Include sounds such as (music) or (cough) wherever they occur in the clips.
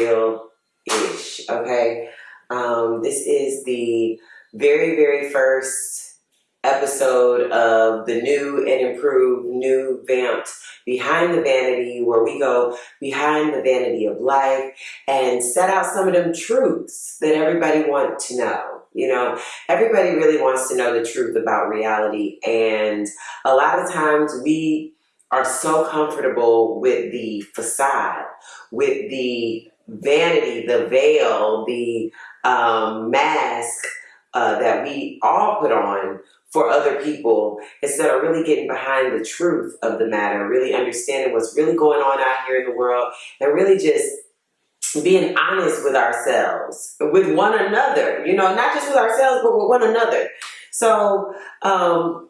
real-ish, okay? Um, this is the very, very first episode of the new and improved, new vamped Behind the Vanity, where we go behind the vanity of life and set out some of them truths that everybody wants to know. You know, everybody really wants to know the truth about reality. And a lot of times we are so comfortable with the facade, with the vanity, the veil, the um, mask uh, that we all put on for other people instead of really getting behind the truth of the matter, really understanding what's really going on out here in the world and really just being honest with ourselves, with one another, you know, not just with ourselves, but with one another. So, um,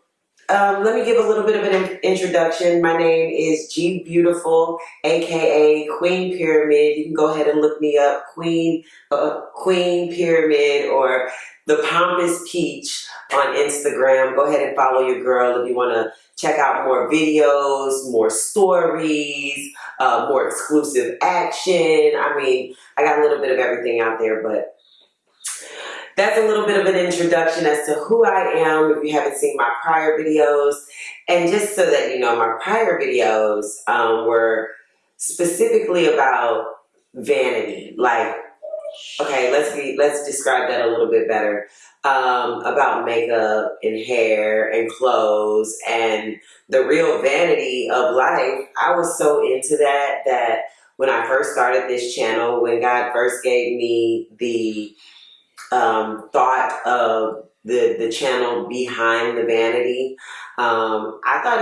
um, let me give a little bit of an introduction. My name is G Beautiful, aka Queen Pyramid. You can go ahead and look me up, Queen uh, Queen Pyramid or the Pompous Peach on Instagram. Go ahead and follow your girl if you want to check out more videos, more stories, uh, more exclusive action. I mean, I got a little bit of everything out there, but that's a little bit of an introduction as to who I am if you haven't seen my prior videos. And just so that you know, my prior videos um, were specifically about vanity. Like, okay, let's be let's describe that a little bit better. Um, about makeup and hair and clothes and the real vanity of life. I was so into that that when I first started this channel, when God first gave me the um, thought of the the channel behind the vanity. Um, I thought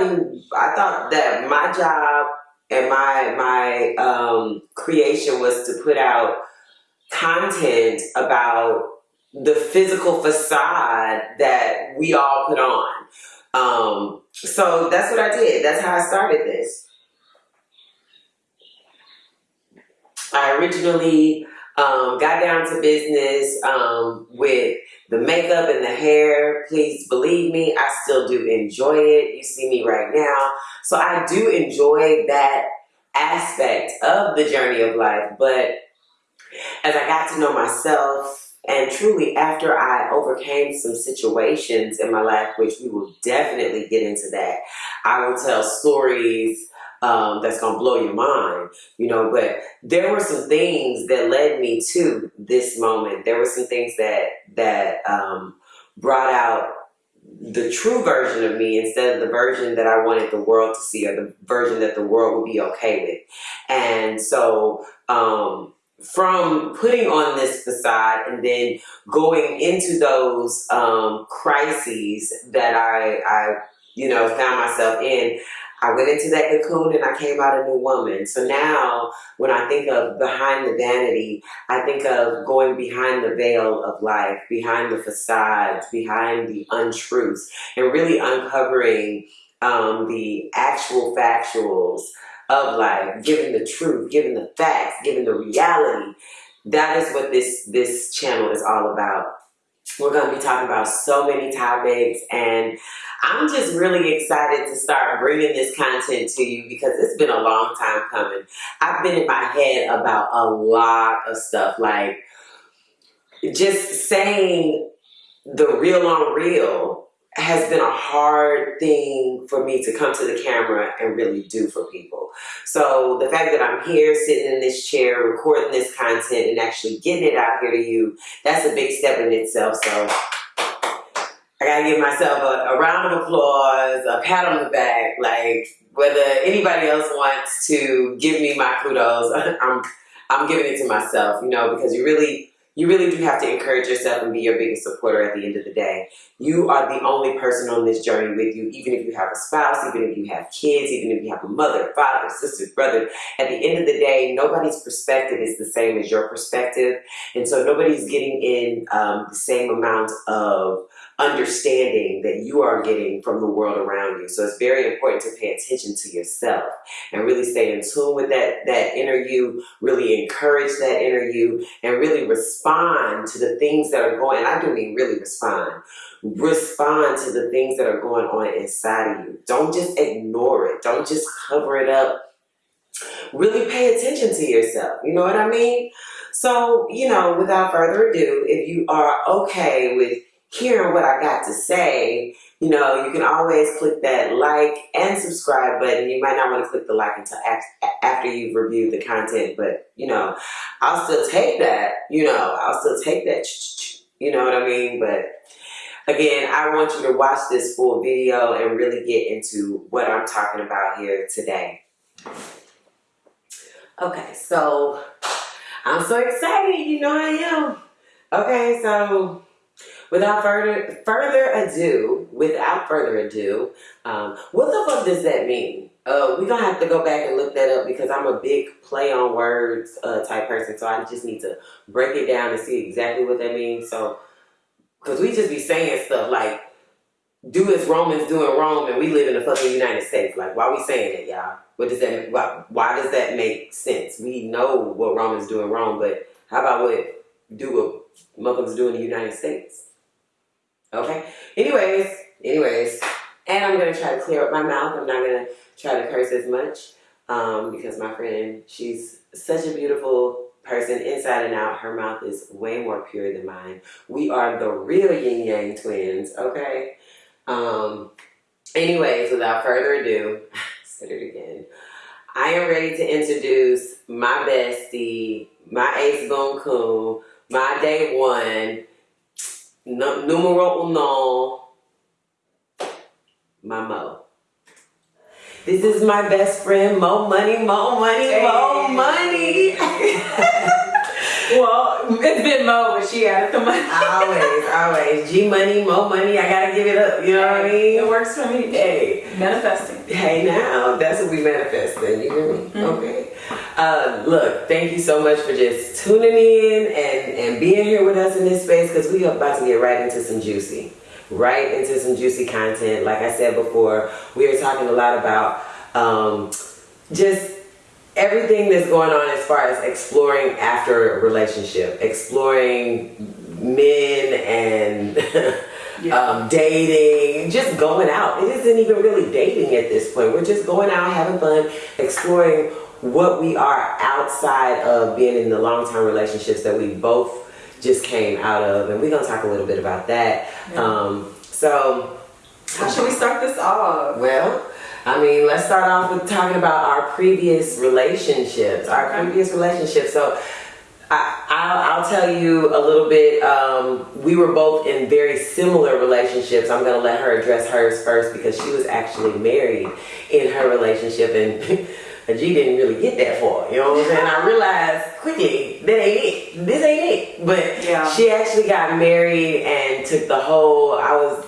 I thought that my job and my my um, creation was to put out content about the physical facade that we all put on. Um, so that's what I did. That's how I started this. I originally um, got down to business um, with the makeup and the hair. Please believe me, I still do enjoy it. You see me right now. So I do enjoy that aspect of the journey of life. But as I got to know myself and truly after I overcame some situations in my life, which we will definitely get into that, I will tell stories um, that's gonna blow your mind, you know. But there were some things that led me to this moment. There were some things that that um, brought out the true version of me instead of the version that I wanted the world to see or the version that the world would be okay with. And so um, from putting on this facade and then going into those um, crises that I, I, you know, found myself in, I went into that cocoon and I came out a new woman. So now when I think of behind the vanity, I think of going behind the veil of life, behind the facades, behind the untruths, and really uncovering um, the actual factuals of life, giving the truth, giving the facts, giving the reality. That is what this, this channel is all about. We're going to be talking about so many topics and I'm just really excited to start bringing this content to you because it's been a long time coming. I've been in my head about a lot of stuff like just saying the real on real has been a hard thing for me to come to the camera and really do for people. So the fact that I'm here sitting in this chair recording this content and actually getting it out here to you, that's a big step in itself. So I gotta give myself a, a round of applause, a pat on the back, like whether anybody else wants to give me my kudos, (laughs) I'm I'm giving it to myself, you know, because you really you really do have to encourage yourself and be your biggest supporter at the end of the day. You are the only person on this journey with you, even if you have a spouse, even if you have kids, even if you have a mother, father, sister, brother. At the end of the day, nobody's perspective is the same as your perspective. And so nobody's getting in um, the same amount of understanding that you are getting from the world around you. So it's very important to pay attention to yourself and really stay in tune with that, that inner you, really encourage that inner you, and really respond to the things that are going, I do mean really respond, respond to the things that are going on inside of you. Don't just ignore it. Don't just cover it up really pay attention to yourself. You know what I mean? So, you know, without further ado, if you are okay with hearing what I got to say, you know, you can always click that like and subscribe button. You might not want to click the like until after you've reviewed the content, but you know, I'll still take that. You know, I'll still take that. You know what I mean? But again, I want you to watch this full video and really get into what I'm talking about here today. Okay, so I'm so excited. You know I am. Okay, so without further further ado, without further ado, um, what the fuck does that mean? Uh, we're gonna have to go back and look that up because I'm a big play on words uh, type person, so I just need to break it down and see exactly what that means. So, because we just be saying stuff like, do as Romans do in Rome and we live in the fucking United States. Like, why are we saying it, y'all? What does that, why, why does that make sense? We know what Romans do in Rome, but how about what do what Muslims do in the United States? Okay. Anyways, anyways, and I'm gonna try to clear up my mouth. I'm not gonna try to curse as much um, because my friend, she's such a beautiful person inside and out. Her mouth is way more pure than mine. We are the real yin yang twins. Okay. Um. Anyways, without further ado, (laughs) said it again. I am ready to introduce my bestie, my ace boon coon, my day one, no, numero uno, my Mo. This is my best friend, Mo Money, Mo Money, hey. Mo Money. (laughs) well, it's been Mo, but she added the money. always, always. G Money, Mo Money, I gotta give it up, you know what I mean? It works for me. Hey. Manifesting. Hey now, that's what we manifesting, you hear me? Mm-hmm. Okay. Uh, look, thank you so much for just tuning in and, and being here with us in this space because we are about to get right into some juicy, right into some juicy content. Like I said before, we are talking a lot about um, just everything that's going on as far as exploring after a relationship, exploring men and (laughs) yeah. um, dating, just going out. It isn't even really dating at this point. We're just going out, having fun, exploring what we are outside of being in the long-term relationships that we both just came out of and we're gonna talk a little bit about that yeah. um, so how should we start this off well I mean, let's start off with talking about our previous relationships, our okay. previous relationships. So I, will tell you a little bit. Um, we were both in very similar relationships. I'm going to let her address hers first because she was actually married in her relationship and (laughs) G didn't really get that far. You know what I'm saying? I realized quickly that ain't it. This ain't it. But yeah. she actually got married and took the whole. I was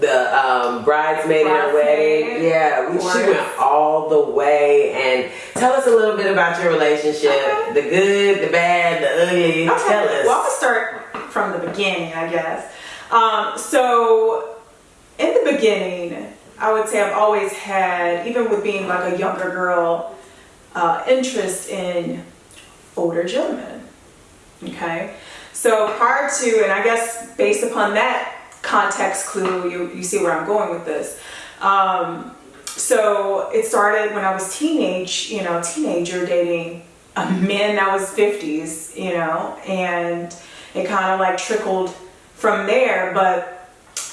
the um, bridesmaid in her wedding. Yeah, we, she went all the way. And tell us a little bit about your relationship. Okay. The good, the bad, the ugly. Okay. Tell us. Well, I'll start from the beginning, I guess. Um, so, in the beginning, I would say I've always had, even with being like a younger girl, uh, interest in older gentlemen. Okay. So prior to, and I guess based upon that context clue, you, you see where I'm going with this. Um, so it started when I was teenage, you know, teenager dating a man that was 50s, you know, and it kind of like trickled from there. But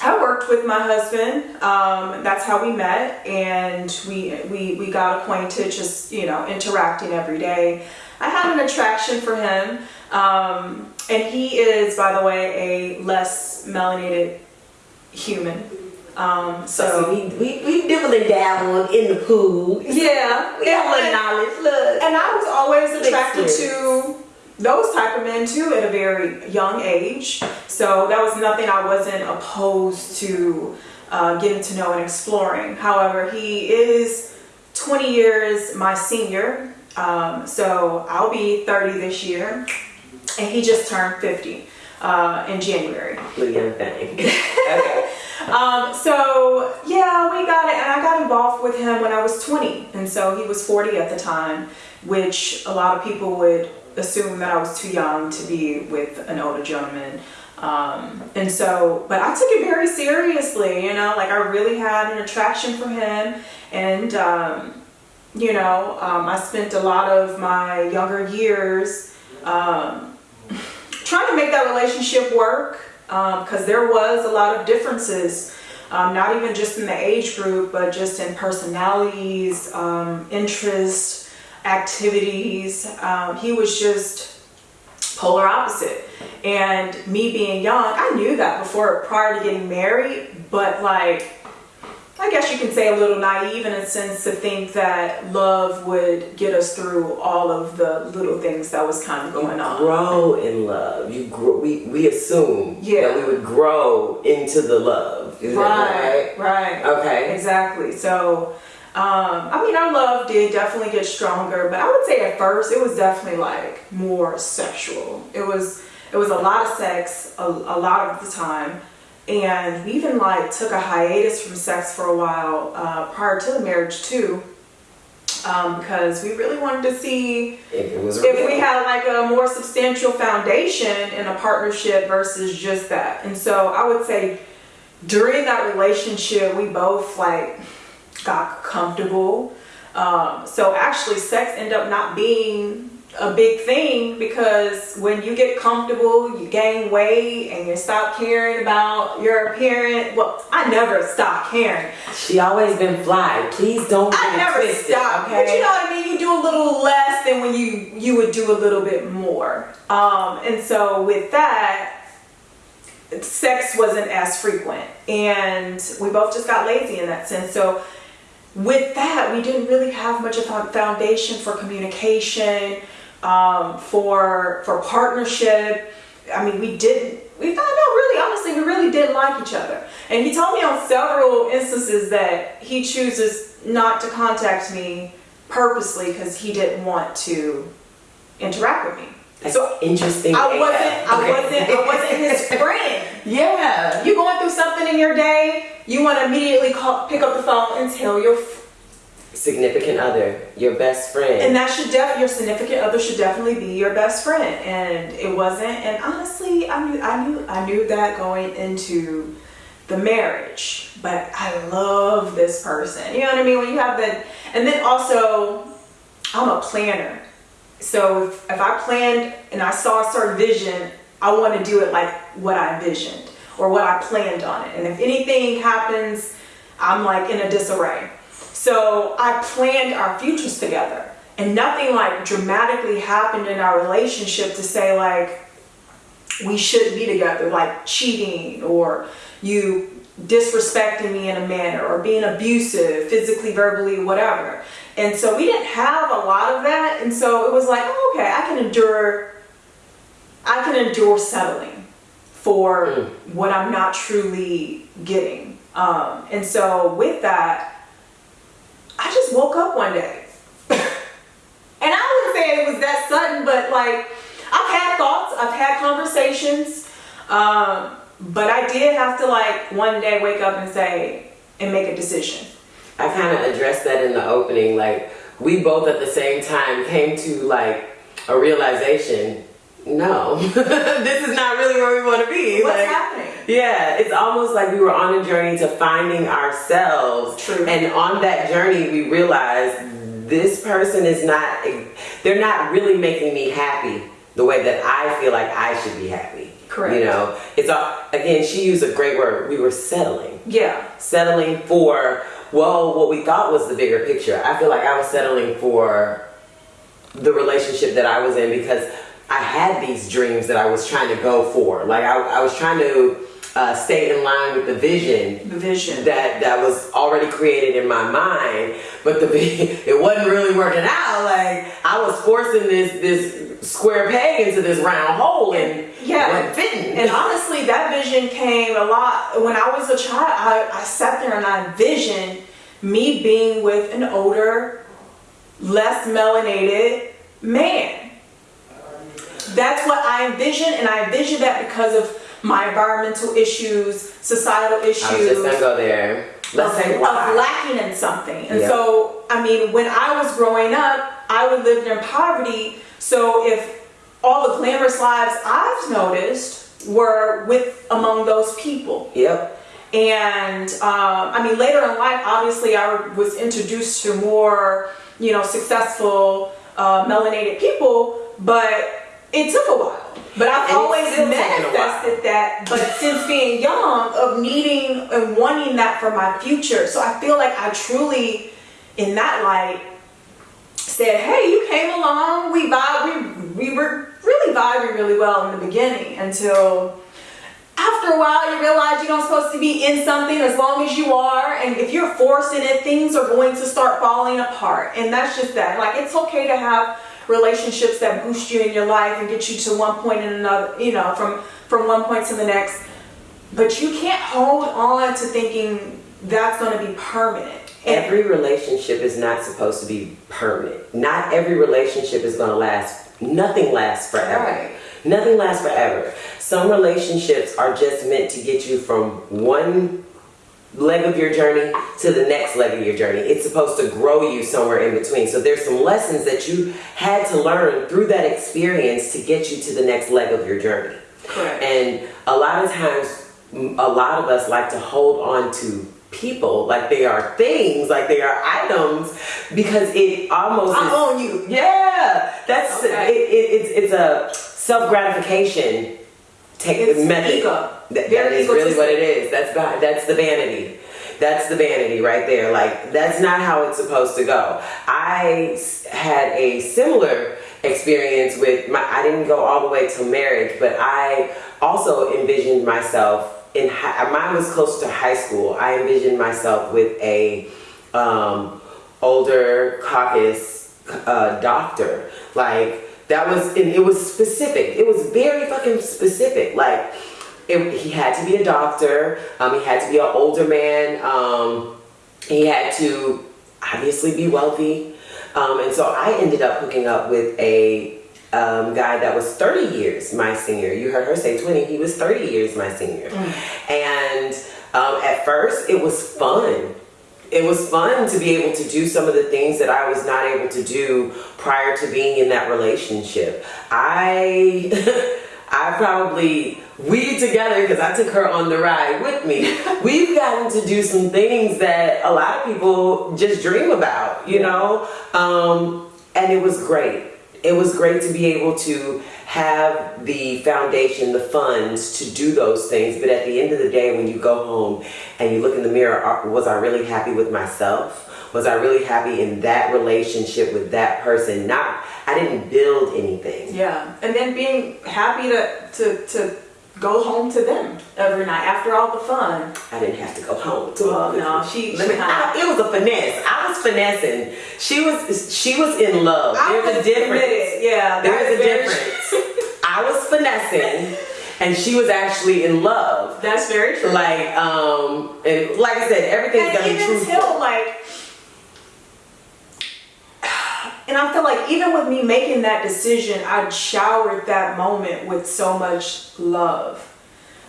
I worked with my husband. Um, that's how we met, and we, we we got acquainted, just you know, interacting every day. I had an attraction for him, um, and he is, by the way, a less melanated human. Um, so, we, we, we dibbling down in the pool. Yeah. We have a little knowledge. Look. And I was always attracted to those type of men too at a very young age. So that was nothing I wasn't opposed to uh, getting to know and exploring. However, he is 20 years my senior. Um, so I'll be 30 this year. And he just turned 50 uh, in January. Young thing. (laughs) okay. Um, so yeah, we got it, and I got involved with him when I was 20, and so he was 40 at the time, which a lot of people would assume that I was too young to be with an older gentleman. Um, and so, but I took it very seriously, you know, like I really had an attraction for him. And um, You know, um, I spent a lot of my younger years um, trying to make that relationship work because there was a lot of differences. Um, not even just in the age group, but just in personalities, um, interests, activities. Um, he was just polar opposite. And me being young, I knew that before, prior to getting married, but like, I guess you can say a little naive in a sense to think that love would get us through all of the little things that was kind of going on. Grow in love. You grow. We we assume Yeah. that we would grow into the love. Is that Right, right. right? Okay. Exactly. So, um, I mean, our love did definitely get stronger, but I would say at first it was definitely like more sexual. It was it was a lot of sex a, a lot of the time, and we even like took a hiatus from sex for a while uh, prior to the marriage too, um, because we really wanted to see If it was if we had like a more substantial foundation in a partnership versus just that. And so I would say during that relationship, we both like got comfortable. Um, so actually, sex ended up not being a big thing because when you get comfortable, you gain weight and you stop caring about your appearance. Well, I never stopped caring. She always been fly. Please don't I never twisted, stopped. Okay. But you know what I mean? You do a little less than when you you would do a little bit more. Um, and so with that, sex wasn't as frequent, and we both just got lazy in that sense. So with that, we didn't really have much of a foundation for communication, um, for for partnership. I mean, we didn't. We found out really, honestly, we really didn't like each other. And he told me on several instances that he chooses not to contact me purposely because he didn't want to interact with me. That's so interesting. I wasn't. I wasn't. I wasn't his (laughs) friend. yeah. You going through something in your day, you want to immediately call, pick up the phone and tell your, f- Significant other, your best friend. and that should def your significant other should definitely be your best friend. And it wasn't. And honestly, I knew, I knew, I knew that going into the marriage. But I love this person. You know what I mean? When you have that, and then also, I'm a planner. So if, if I planned and I saw a certain vision, I want to do it like what I envisioned or what I planned on it. And if anything happens, I'm like in a disarray. So I planned our futures together. And nothing like dramatically happened in our relationship to say like we shouldn't be together, like cheating or you disrespecting me in a manner or being abusive, physically, verbally, whatever. And so we didn't have a lot of that. And so it was like, oh, okay, I can endure, I can endure settling for Mm. what I'm not truly getting. Um, and so with that, I just woke up one day. (laughs) and I wouldn't say it was that sudden, but like I've had thoughts, I've had conversations, um, but I did have to like one day wake up and say and make a decision. I kind of addressed that in the opening. Like, we both at the same time came to like a realization. No, (laughs) this is not really where we want to be. What's like, happening? Yeah, it's almost like we were on a journey to finding ourselves. True. And on that journey, we realized this person is not, they're not really making me happy the way that I feel like I should be happy. Correct. You know, it's all, again, she used a great word. We were settling. Yeah. Settling for, well, what we thought was the bigger picture. I feel like I was settling for the relationship that I was in because I had these dreams that I was trying to go for. Like I, I was trying to uh, stay in line with the vision The vision. that that was already created in my mind, but the (laughs) it wasn't really working out. Like I was forcing this this square peg into this round hole and Yeah. wasn't fitting. And honestly, that vision came a lot when I was a child. I, I sat there and I envisioned me being with an older, less melanated man. That's what I envisioned, and I envisioned that because of my environmental issues, societal issues I was just gonna go there. Let's of, say of lacking in something. And Yeah. so, I mean, when I was growing up, I would live in poverty. So if all the glamorous lives I've noticed were with among those people. Yep. And um, I mean, later in life, obviously, I was introduced to more you know, successful, uh, melanated people, but it took a while. But I've And always still taking a while. manifested that, but since being young, of needing and wanting that for my future. So I feel like I truly, in that light, said, "Hey, you came along. We vibe. We we were really vibing really well in the beginning until." After a while, you realize you're not supposed to be in something as long as you are, and if you're forcing it, things are going to start falling apart. And that's just that. Like, it's okay to have relationships that boost you in your life and get you to one point and another, you know, from from one point to the next. But you can't hold on to thinking that's going to be permanent. Every relationship is not supposed to be permanent. Not every relationship is going to last. Nothing lasts forever. Right. Nothing lasts forever. Some relationships are just meant to get you from one leg of your journey to the next leg of your journey. It's supposed to grow you somewhere in between. So there's some lessons that you had to learn through that experience to get you to the next leg of your journey. Correct. And a lot of times, a lot of us like to hold on to people like they are things, like they are items, because it almost I own you. yeah, that's Okay. it, it, it's it's a self gratification take It's method. ego. That, that is really what it is. That's va- that's the vanity. That's the vanity right there. Like that's not how it's supposed to go. I had a similar experience with my. I didn't go all the way to marriage, but I also envisioned myself in. High, mine was close to high school. I envisioned myself with a um, older caucus uh, doctor. Like that was, and it was specific. It was very fucking specific. Like it, he had to be a doctor. Um, he had to be an older man. Um, he had to obviously be wealthy. Um, and so I ended up hooking up with a um, guy that was 30 years my senior. You heard her say 20. He was 30 years my senior. And um, at first, it was fun. It was fun to be able to do some of the things that I was not able to do prior to being in that relationship. I (laughs) I probably we together because I took her on the ride with me. (laughs) We've gotten to do some things that a lot of people just dream about, you know. Um, and it was great. It was great to be able to have the foundation, the funds to do those things. But at the end of the day, when you go home and you look in the mirror, was I really happy with myself? Was I really happy in that relationship with that person? Not, I didn't build anything. Yeah, and then being happy to to to go home to them every night after all the fun. I didn't have to go home. To Well, no, she- Let me- I- it was a finesse. I was finessing. She was she was in love. There's a difference. committed. Yeah, There is a difference. I was finessing, and she was actually in love. That's very true. Like um, and like I said, everything's and gonna be truthful. like and i feel like even with me making that decision i showered that moment with so much love.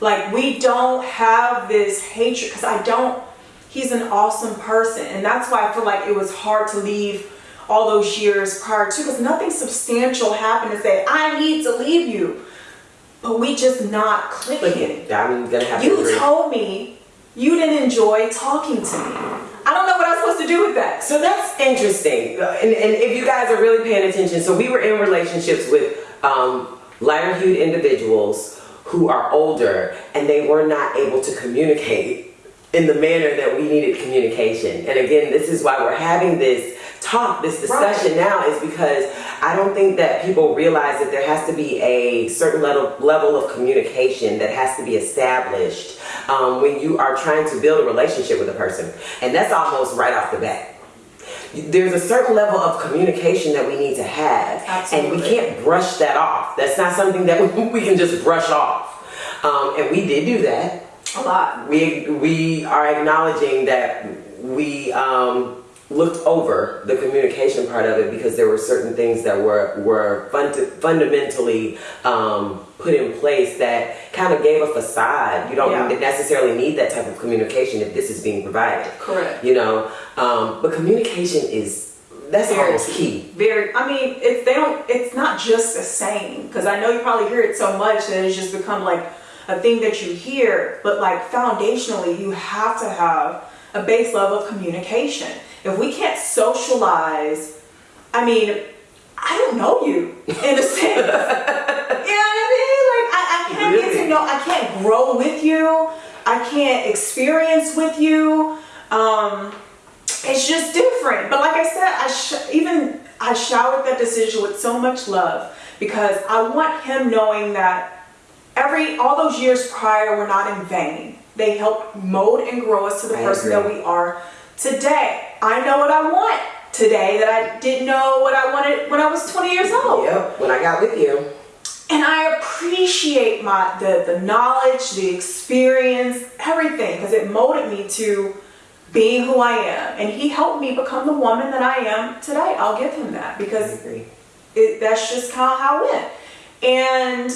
Like we don't have this hatred because i don't he's an awesome person. And that's why i feel like it was hard to leave all those years prior to because nothing substantial happened to say i need to leave you. But we just not clicking. Look, I'm gonna you told me you didn't enjoy talking to me. I don't know what I'm supposed to do with that. So that's interesting. And, and if you guys are really paying attention, so we were in relationships with um, lighter hued individuals who are older and they were not able to communicate in the manner that we needed communication. And again, this is why we're having this talk, this discussion now, is because I don't think that people realize that there has to be a certain level, level of communication that has to be established um, when you are trying to build a relationship with a person. And that's almost right off the bat. There's a certain level of communication that we need to have. And we can't brush that off. That's not something that (laughs) we can just brush off. Um, and we did do that. A lot. we we are acknowledging that we um, looked over the communication part of it because there were certain things that were were fund- fundamentally um, put in place that kind of gave a facade. You don't Yeah. necessarily need that type of communication if this is being provided. Correct. You know, um, but communication is that's Very almost key. Very. I mean, it's they don't. It's not just a saying because I know you probably hear it so much that it's just become like a thing that you hear. But like foundationally, you have to have a base level of communication. If we can't socialize I mean, I don't know you in a sense. (laughs) you know what I mean? Like I, I can't get to know. I can't grow with you. I can't experience with you. Um, it's just different. But like I said, I sh- even I showered that decision with so much love because I want him knowing that every all those years prior were not in vain. They helped mold and grow us to the I person that we are today. I know what I want today that I didn't know what I wanted when I was 20 years old. Yep, when I got with you. And I appreciate my the, the knowledge, the experience, everything, because it molded me to being who I am. And he helped me become the woman that I am today. I'll give him that because it, that's just kind of how it went. And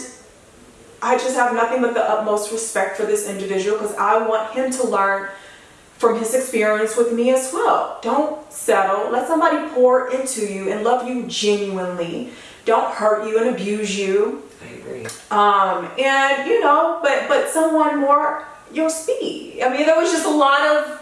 I just have nothing but the utmost respect for this individual because I want him to learn from his experience with me as well. Don't settle. Let somebody pour into you and love you genuinely. Don't hurt you and abuse you. I agree. Um, and you know, but but someone more your speed. I mean, there was just a lot of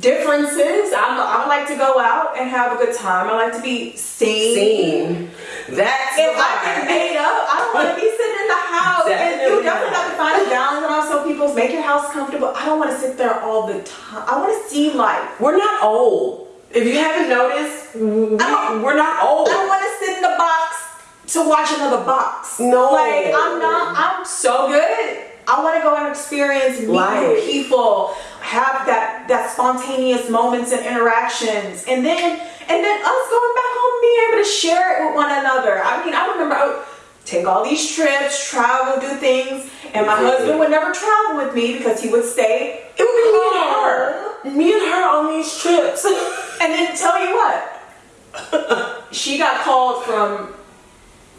differences. I'm, I like to go out and have a good time. I like to be seen. Seen. That's If the I get made up, I don't want to be sitting in the house. And you Definitely have to find a balance. And also, people's make your house comfortable. I don't want to sit there all the time. I want to see life. We're not old. If you haven't noticed, we, we're not old. I don't want to sit in the box to watch another box. No. Like I'm not. I'm so good. I want to go and experience meet new Life. people, have that that spontaneous moments and interactions, and then and then us going back home, being able to share it with one another. I mean, I remember I would take all these trips, travel, do things, and my husband would never travel with me because he would stay. It would be me and her. Me and her on these trips. (laughs) And then tell you what, she got called from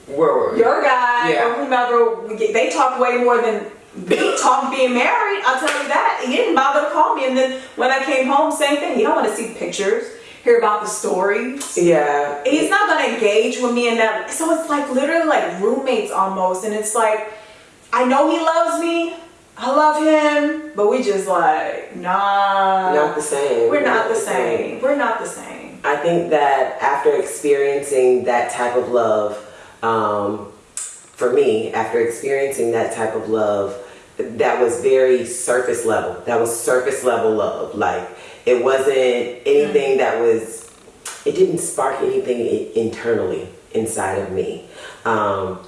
Where were we? your guy Yeah. or whomever, they talk way more than me talk being married. I'll tell you that. He didn't bother to call me. And then when I came home, same thing. He don't want to see pictures, hear about the stories. Yeah. He's not going to engage with me in that. So it's like literally like roommates almost. And it's like, I know he loves me. I love him. But we just like, nah. Not the same. We're not the same. We're not the same. I think that after experiencing that type of love, um, for me, after experiencing that type of love, that was very surface level. That was surface level love. Like it wasn't anything that was. It didn't spark anything internally inside of me. Um,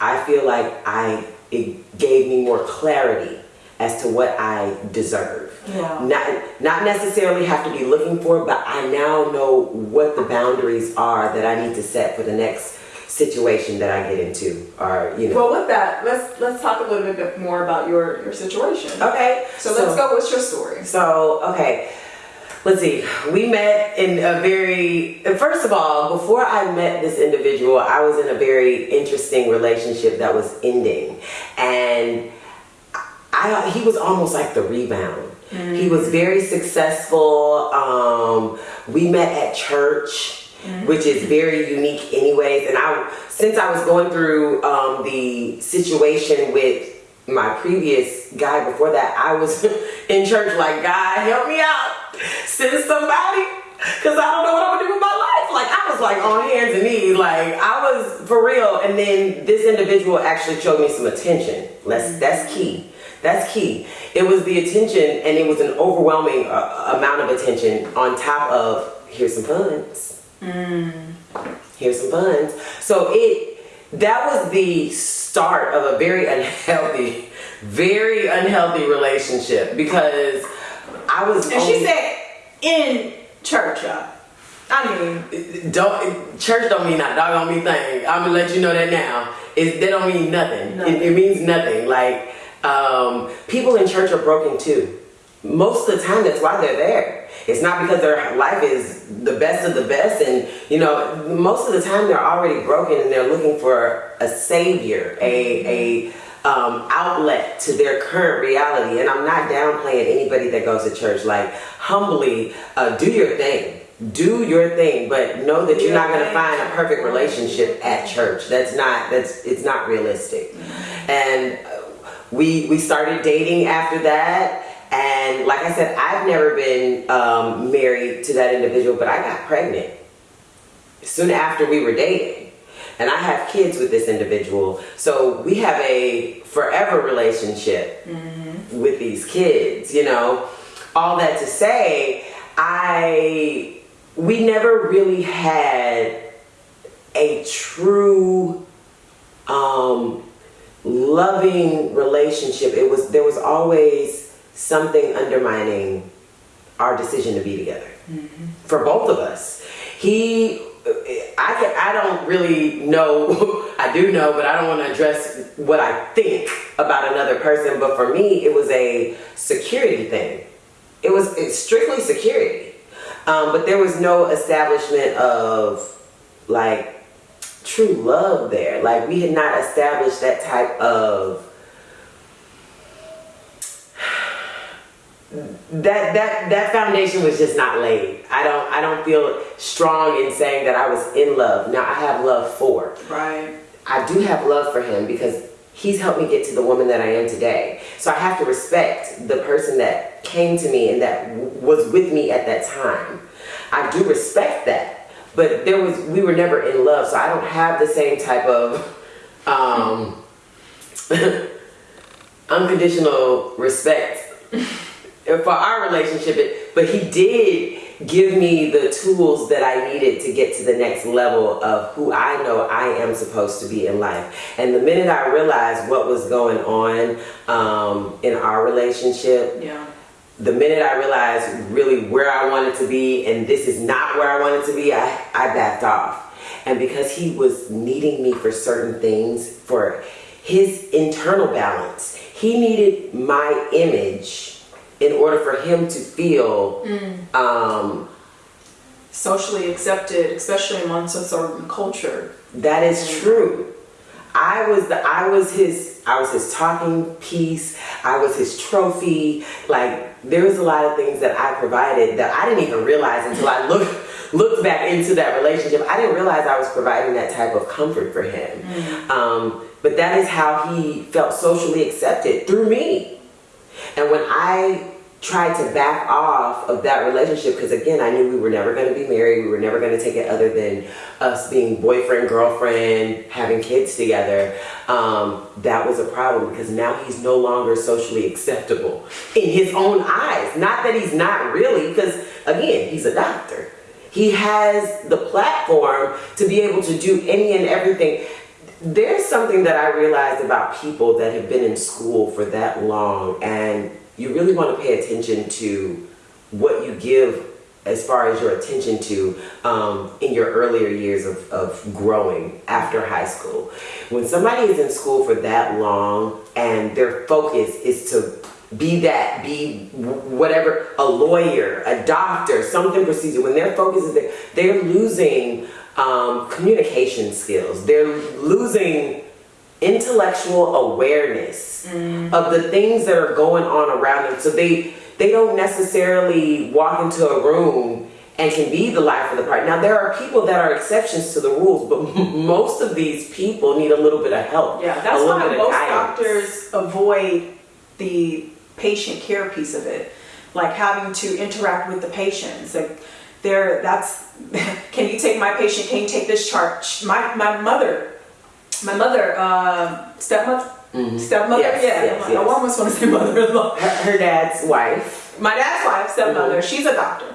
I feel like I it gave me more clarity as to what I deserve Yeah. not not necessarily have to be looking for, but I now know what the boundaries are that I need to set for the next situation that I get into, or you know. Well, with that, let's let's talk a little bit more about your your situation. okay, So let's go. What's your story? So okay, let's see. We met in a very. First of all, before I met this individual, I was in a very interesting relationship that was ending, and I he was almost like the rebound. He was very successful. Um, we met at church, which is very unique, anyways. And I, since I was going through um, the situation with my previous guy before that, I was (laughs) in church like, God, help me out, send somebody, because I don't know what I'm gonna do with my life. Like I was like on hands and knees, like I was for real. And then this individual actually showed me some attention. Let's that's key. That's key. It was the attention, and it was an overwhelming uh, amount of attention on top of here's some funds. Here's some funds. So it that was the start of a very unhealthy, very unhealthy relationship because I was. And she said in church, y'all. I mean, don't church don't mean that dog don't mean thing. I'm gonna let you know that now. It that don't mean nothing. Nothing. It, it means nothing. Like um, people in church are broken too. Most of the time, that's why they're there. It's not because their life is the best of the best, and you know, most of the time they're already broken and they're looking for a savior, a a um, outlet to their current reality. And I'm not downplaying anybody that goes to church. Like humbly, uh, do your thing. Do your thing, but know that you're not going to find a perfect relationship at church. That's not that's it's not realistic. And we we started dating after that, and like I said, I've never been um, married to that individual, but I got pregnant. soon after we were dating. And I have kids with this individual. So we have a forever relationship with these kids, you know. All that to say, I we never really had a true um loving relationship. It was there was always something undermining our decision to be together for both of us. He, I can, I don't really know. (laughs) I do know, but I don't want to address what I think about another person. But for me, it was a security thing. It was it's strictly security. Um, but there was no establishment of like true love there. Like we had not established that type of that that that foundation was just not laid. I don't I don't feel strong in saying that I was in love. Now I have love for. Right. I do have love for him because he's helped me get to the woman that I am today. So I have to respect the person that came to me and that was with me at that time. I do respect that. But there was we were never in love, so I don't have the same type of um (laughs) unconditional respect for our relationship. But he did give me the tools that I needed to get to the next level of who I know I am supposed to be in life. And the minute I realized what was going on um, in our relationship, Yeah. the minute I realized really where I wanted to be and this is not where I wanted to be, I, I backed off. And because he was needing me for certain things, for his internal balance, he needed my image in order for him to feel um, Socially accepted, especially amongst a certain culture. That is true. I was the I was his I was his talking piece. I was his trophy. Like there was a lot of things that I provided that I didn't even realize until I looked looked back into that relationship. I didn't realize I was providing that type of comfort for him. Um, but that is how he felt socially accepted through me. And when I tried to back off of that relationship, because again, I knew we were never going to be married, we were never going to take it other than us being boyfriend, girlfriend, having kids together, um, that was a problem because now he's no longer socially acceptable in his own eyes. Not that he's not really, because again, he's a doctor. He has the platform to be able to do any and everything. There's something that I realized about people that have been in school for that long, and you really want to pay attention to what you give as far as your attention to um, in your earlier years of, of growing after high school. When somebody is in school for that long and their focus is to be that, be whatever, a lawyer, a doctor, something procedure, when their focus is there, they're losing um, communication skills. They're losing intellectual awareness of the things that are going on around them. So they they don't necessarily walk into a room and can be the life of the party. Now there are people that are exceptions to the rules, but (laughs) most of these people need a little bit of help. Yeah, that's why most doctors avoid the patient care piece of it, like having to interact with the patients. Like, there, that's. (laughs) can you take my patient? Can you take this chart? My my mother, my mother, uh, stepmother, stepmother. Yes, yeah, yes, I yes. almost want to say mother-in-law. Her, her dad's wife. My dad's wife, stepmother, Mm-hmm. she's a doctor.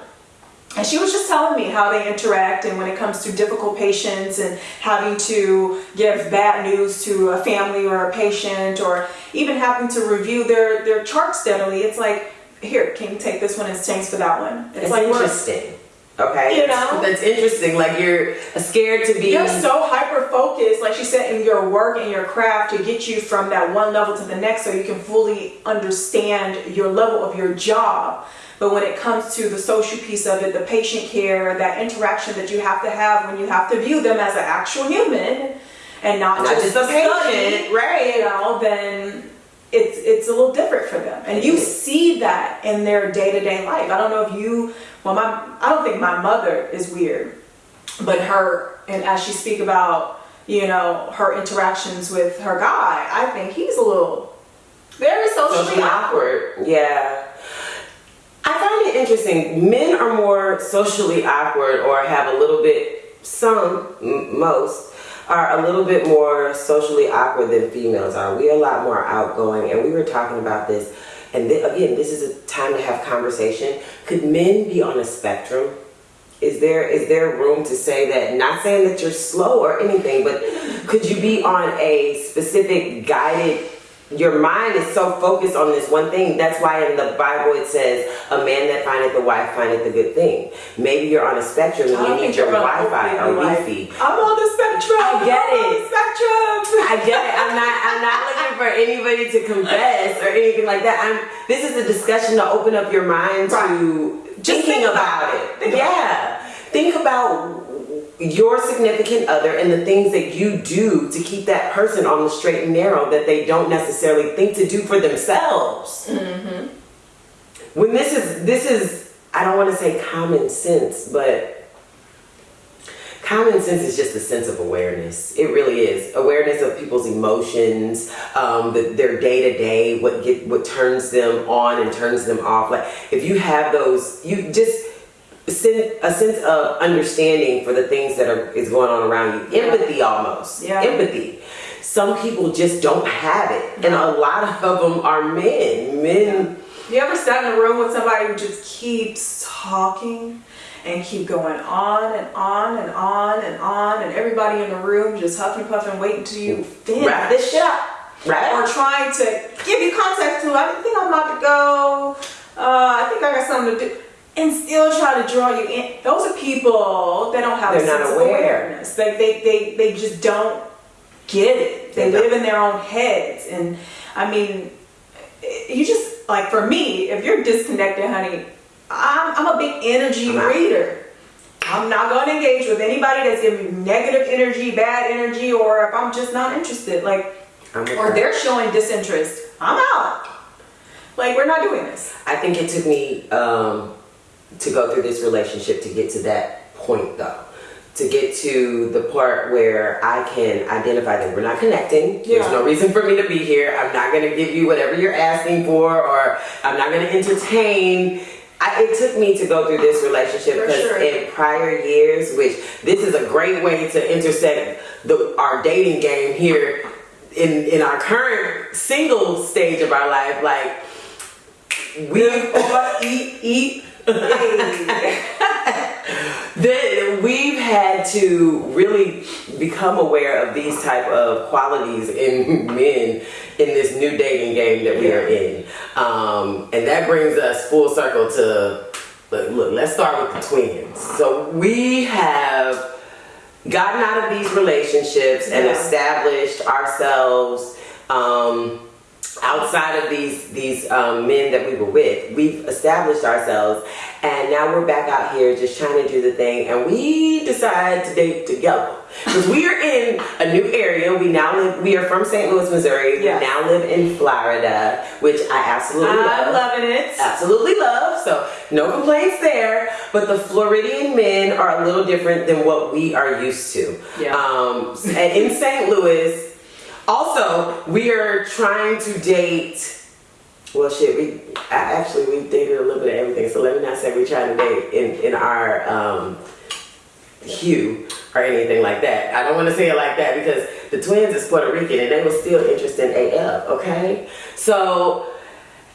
And she was just telling me how they interact and when it comes to difficult patients and having to give bad news to a family or a patient or even having to review their, their chart steadily. It's like, here, can you take this one and thanks for that one? It's like we're- interesting. Okay, You know? that's interesting. Like you're scared to be. You're so hyper focused, like she said, in your work and your craft to get you from that one level to the next so you can fully understand your level of your job. But when it comes to the social piece of it, the patient care, that interaction that you have to have when you have to view them as an actual human and not, Not just, just a patient, right. You know, then it's it's a little different for them. And you see that in their day-to-day life. I don't know if you well my I don't think my mother is weird but her and as she speak about you know her interactions with her guy i think he's a little very socially, socially awkward awkward. Yeah. I find it interesting. Men are more socially awkward or have a little bit some, m- most, are a little bit more socially awkward than females are. We're a lot more outgoing, and we were talking about this. And th- again, this is a time to have conversation. Could men be on a spectrum? Is there is there room to say that? Not saying that you're slow or anything, but could you be on a specific guided? Your mind is so focused on this one thing. That's why in the Bible it says, "A man that findeth the wife findeth the good thing." Maybe you're on a spectrum and you need your Wi-Fi or Wi-Fi. I'm on the spectrum. I get I'm on it. the spectrum. I get it. I'm not. I'm not (laughs) looking for anybody to confess or anything like that. I'm. This is a discussion to open up your mind to Just thinking think about, about it. it. Think about yeah. Think about your significant other and the things that you do to keep that person on the straight and narrow that they don't necessarily think to do for themselves. Mm-hmm. When this is this is I don't want to say common sense, but common sense is just a sense of awareness. It really is awareness of people's emotions, um, the, their day to day, what get what turns them on and turns them off. Like if you have those, you just a sense of understanding for the things that are is going on around you. Empathy, almost. Yeah. Empathy. Some people just don't have it, and a lot of them are men. Men. You ever sat in a room with somebody who just keeps talking and keep going on and on and on and on, and everybody in the room just huffing puffing, waiting till you finish? Wrap this shit up. Right? Or trying to give you context to, I think I'm about to go. Uh, I think I got something to do. And still try to draw you in. Those are people that don't have They're a not sense aware. of awareness. Like they, they, they just don't get it. They, They live in their own heads. And I mean, you just like for me, if you're disconnected, honey, I'm, I'm a big energy I'm reader. I'm not going to engage with anybody that's giving me negative energy, bad energy, or if I'm just not interested. Like, I'm or they're showing disinterest. I'm out. Like, we're not doing this. I think it took me um, to go through this relationship to get to that point, though. To get to the part where I can identify that we're not connecting. There's no reason for me to be here. I'm not going to give you whatever you're asking for, or I'm not going to entertain. I, it took me to go through this relationship because sure. in prior years, which this is a great way to intersect the, our dating game here in in our current single stage of our life, like we eat eat. (laughs) that we've had to really become aware of these type of qualities in men in this new dating game that we are in. Um, and that brings us full circle to look, look let's start with the twins. So we have gotten out of these relationships and established ourselves um, outside of these these um, men that we were with. We've established ourselves, and now we're back out here just trying to do the thing. And we decide to date together because we are in a new area. We now live. We are from St. Louis, Missouri. Yes. We now live in Florida, which I absolutely love I'm loving it. absolutely love. So no complaints there. But the Floridian men are a little different than what we are used to. Yeah. Um, and in St. Louis, also we are trying to date. Well, shit, we I- actually we dated a little bit of everything. So let me not say we're trying to date in in our um, hue or anything like that. I don't want to say it like that because the twins is Puerto Rican and they were still interested in AF. Okay, so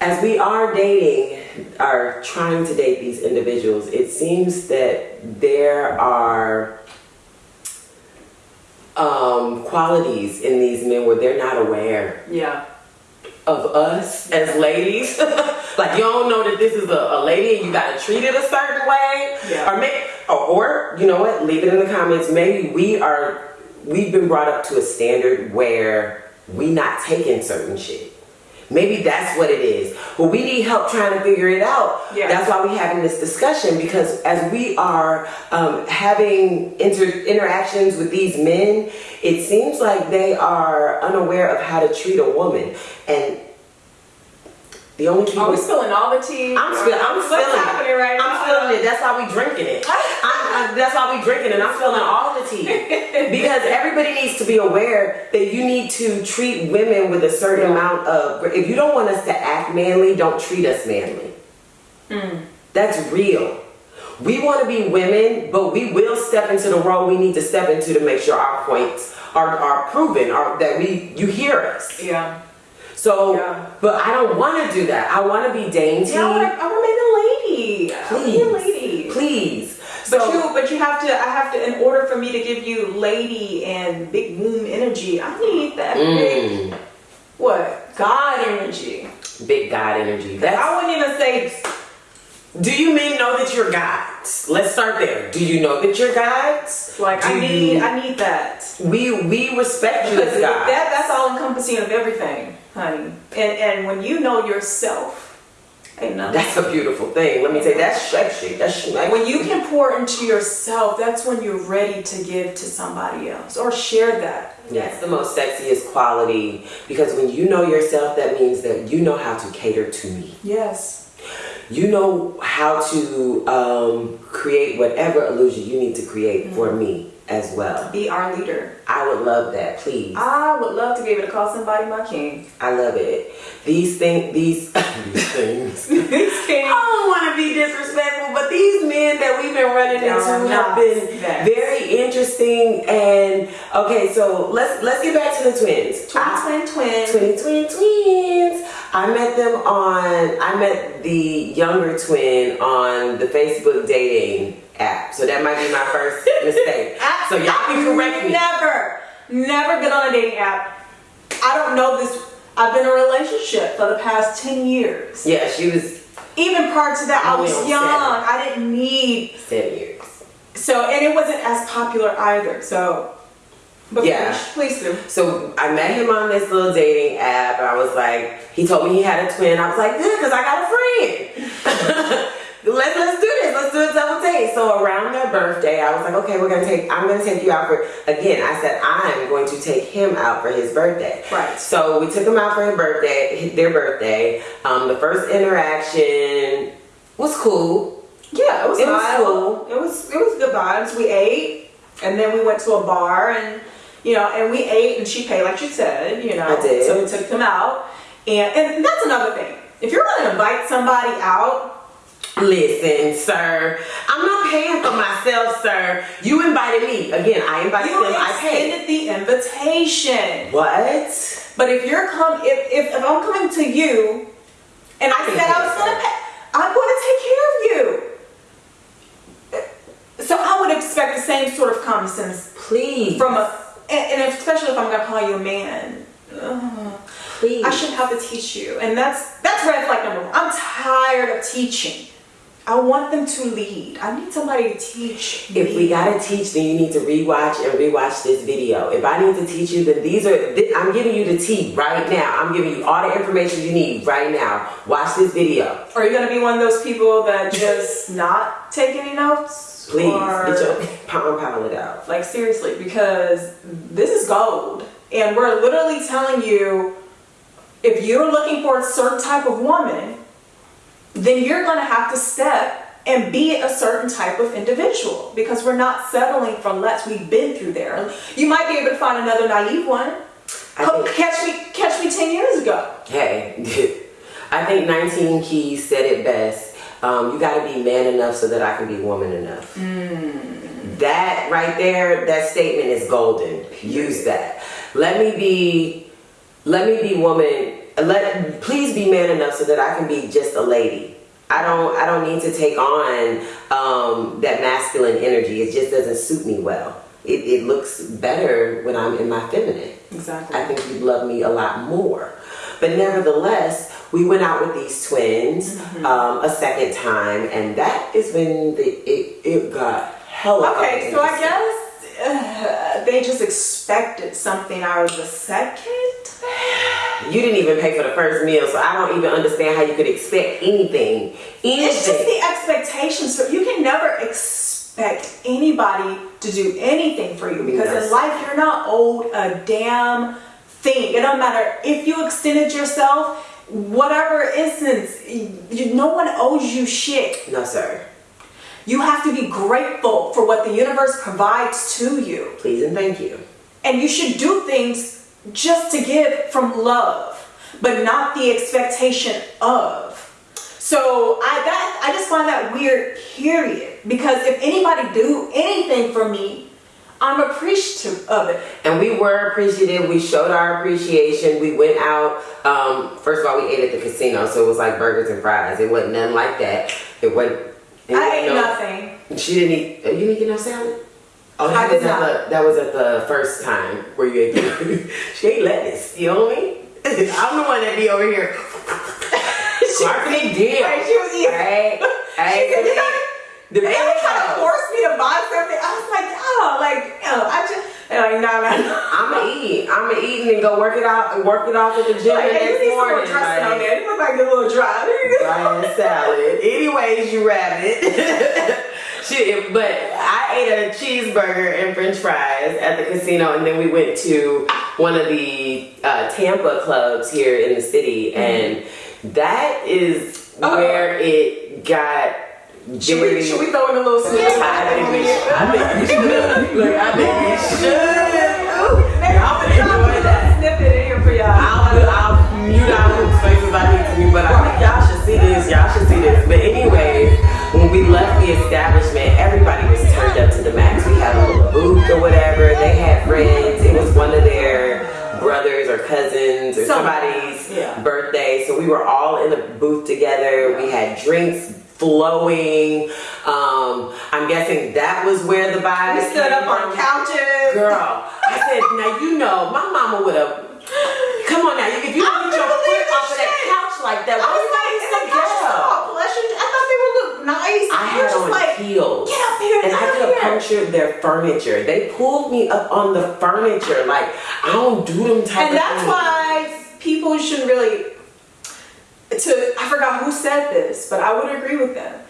as we are dating, are trying to date these individuals, it seems that there are qualities in these men where they're not aware Yeah. of us as ladies. (laughs) like you don't know that this is a, a lady and you gotta treat it a certain way. Yeah. Or make or, or you know what, leave it in the comments. Maybe we are we've been brought up to a standard where we not taking certain shit. Maybe that's what it is. But we need help trying to figure it out. Yeah. That's why we're having this discussion because as we are um, having inter- interactions with these men, it seems like they are unaware of how to treat a woman. And the only key Are we spilling all the tea? I'm spilling. I'm What's spilling happening it. right I'm now? spilling it. That's why we drinking it. I'm, I, that's why we drinking it. I'm spilling all the tea (laughs) because everybody needs to be aware that you need to treat women with a certain amount of. If you don't want us to act manly, don't treat us manly. Mm. That's real. we want to be women, but we will step into the role we need to step into to make sure our points are, are proven, or that we you hear us. Yeah. So, Yeah. but I don't want to do that. I want to be dainty. Yeah, I want to. I want to be a lady. Please, be a lady. Please. But you, but you have to. I have to. In order for me to give you lady and big womb energy, I need that big mm, what God energy. big God energy. That's I wouldn't even say. Do you men know that you're gods? Let's start there. Do you know that you're gods? Like I need. you- I need that. we we respect you as (laughs) gods. that that's all encompassing of everything, honey. And and when you know yourself, ain't nothing. That's a beautiful thing. Let me say that's sexy. That's sexy. when you can pour into yourself, that's when you're ready to give to somebody else or share that. That's the most sexiest quality because when you know yourself, that means that you know how to cater to me. Yes. You know how to um, create whatever illusion you need to create for me as well. Be our leader. I would love that, please. I would love to be able to call somebody my king. I love it. These things, these, (laughs) these things. (laughs) These kings. I don't want to be disrespectful, but these men that we've been running They are into have not been that. very interesting. And okay, so let's let's get back to the twins. Twin, I- twin, twin. twin, twin, twins. I met them on. I met the younger twin on the Facebook dating app. So that might be my first mistake. (laughs) So y'all can correct me. Never, never been on a dating app. I don't know this. I've been in a relationship for the past 10 years. Yeah, she was Even prior to that, I Only was young. seven. I didn't need seven years. so, and it wasn't as popular either. So, but Yeah. please, please do. So I met him on this little dating app. I was like, he told me he had a twin. I was like, good, because I got a friend. (laughs) let's let's do this. Let's do a double date. So around their birthday, I was like, okay, we're gonna take. I'm gonna take you out for. Again, I said I'm going to take him out for his birthday. Right. So we took him out for his birthday. Their birthday. Um, the first interaction was cool. Yeah, it was It was cool. It was it was good vibes. We ate, and then we went to a bar, and you know, and we ate, and she paid like she said. You know, I did. So we took them out, and and that's another thing. If you're gonna invite somebody out, Listen, sir, I'm not paying for myself, sir. You invited me. Again, I invited you them. I paid. extended the invitation. What? But if you're come, if, if if I'm coming to you, and I said I was gonna pay, I'm gonna take care of you. So I would expect the same sort of common sense Please. from a, and, and especially if I'm gonna call you a man. Ugh. please. I shouldn't have to teach you, and that's that's red flag number one. I'm tired of teaching. I want them to lead. I need somebody to teach. if me. we gotta teach, then you need to rewatch and rewatch this video. If I need to teach you, then these are. Th- I'm giving you the tea right now. I'm giving you all the information you need right now. Watch this video, Are you gonna be one of those people that just (laughs) not take any notes? please. Or- Get your pound pound it out. Like seriously, because this is gold. And we're literally telling you if you're looking for a certain type of woman, then you're going to have to step and be a certain type of individual because we're not settling for less. We've been through there. You might be able to find another naive one. Catch me catch me 10 years ago. Hey, (laughs) I think 19 Keys said it best. Um, you got to be man enough so that I can be woman enough. That right there, that statement is golden. Use that. Let me be, let me be woman. Let please be man enough so that I can be just a lady. I don't, I don't need to take on um, that masculine energy. It just doesn't suit me well. It, it looks better when I'm in my feminine. Exactly. I think you'd love me a lot more. But nevertheless, we went out with these twins Mm-hmm. um, a second time, and that is when the, it, it got hella Okay, so I guess uh, (sighs) they just expected something out of the second. You didn't even pay for the first meal, so I don't even understand how you could expect anything. It's just the expectations. So you can never expect anybody to do anything for you because Yes. in life you're not owed a damn thing. It don't matter if you extended yourself, whatever instance, you, no one owes you shit. No, sir. You have to be grateful for what the universe provides to you. Please and thank you. And you should do things just to give from love, but not the expectation of. So I that I just find that weird, period. because if anybody do anything for me, I'm appreciative of it. And we were appreciative. We showed our appreciation. We went out. Um, first of all, we ate at the casino, so it was like burgers and fries. It wasn't nothing like that. It wasn't. It I ate no- nothing. She didn't eat. Oh, you didn't get no salad. Oh, I that was did at not. the that was at the first time where you ate. (laughs) she ate lettuce. You know what I mean? (laughs) I'm the one that be over here. (laughs) Marketing deal. Right, she was eating. Hey, hey, She said, "You the They were trying to force me to buy something. I was like, oh, like, you know, I just, they're like, no, no, no. I'ma eat. I'ma eat and go work it out and work it off at the gym Like, the hey, you next need some more morning. dressing on there. You look like a little dry. There you go. dry ass (laughs) salad. Anyways, you rabbit. (laughs) Shit, but I ate a cheeseburger and French fries at the casino, and then we went to one of the uh, Tampa clubs here in the city, and that is. Oh. where it got Should we, should we throw in a little snippet? I think we should. I think we should. (laughs) Look, I think we should. Y'all I'll enjoy put that. snippet in here for y'all. I'll, I'll mute out Luke's face if I need to, but I think y'all should see this. Y'all should see this. But anyways, when we left the establishment, everybody was turned up to the max. We had a little booth or whatever. They had friends. It was one of their brothers or cousins or somebody's yeah. birthday. So we were all in the booth together. We had drinks flowing. Um, I'm guessing that was where the vibe We stood up on couches. Girl, I said, now you know, my mama would have. Come on now, if you don't get your foot off of that shit. couch like that, I was like, that is that couch girl? all plush? and- I thought they would look nice. I had on like, heels. get up here, And I could have punctured their furniture. They pulled me up on the furniture. Like, I don't do them type And that's things. why people should really to I forgot who said this, but I would agree with them.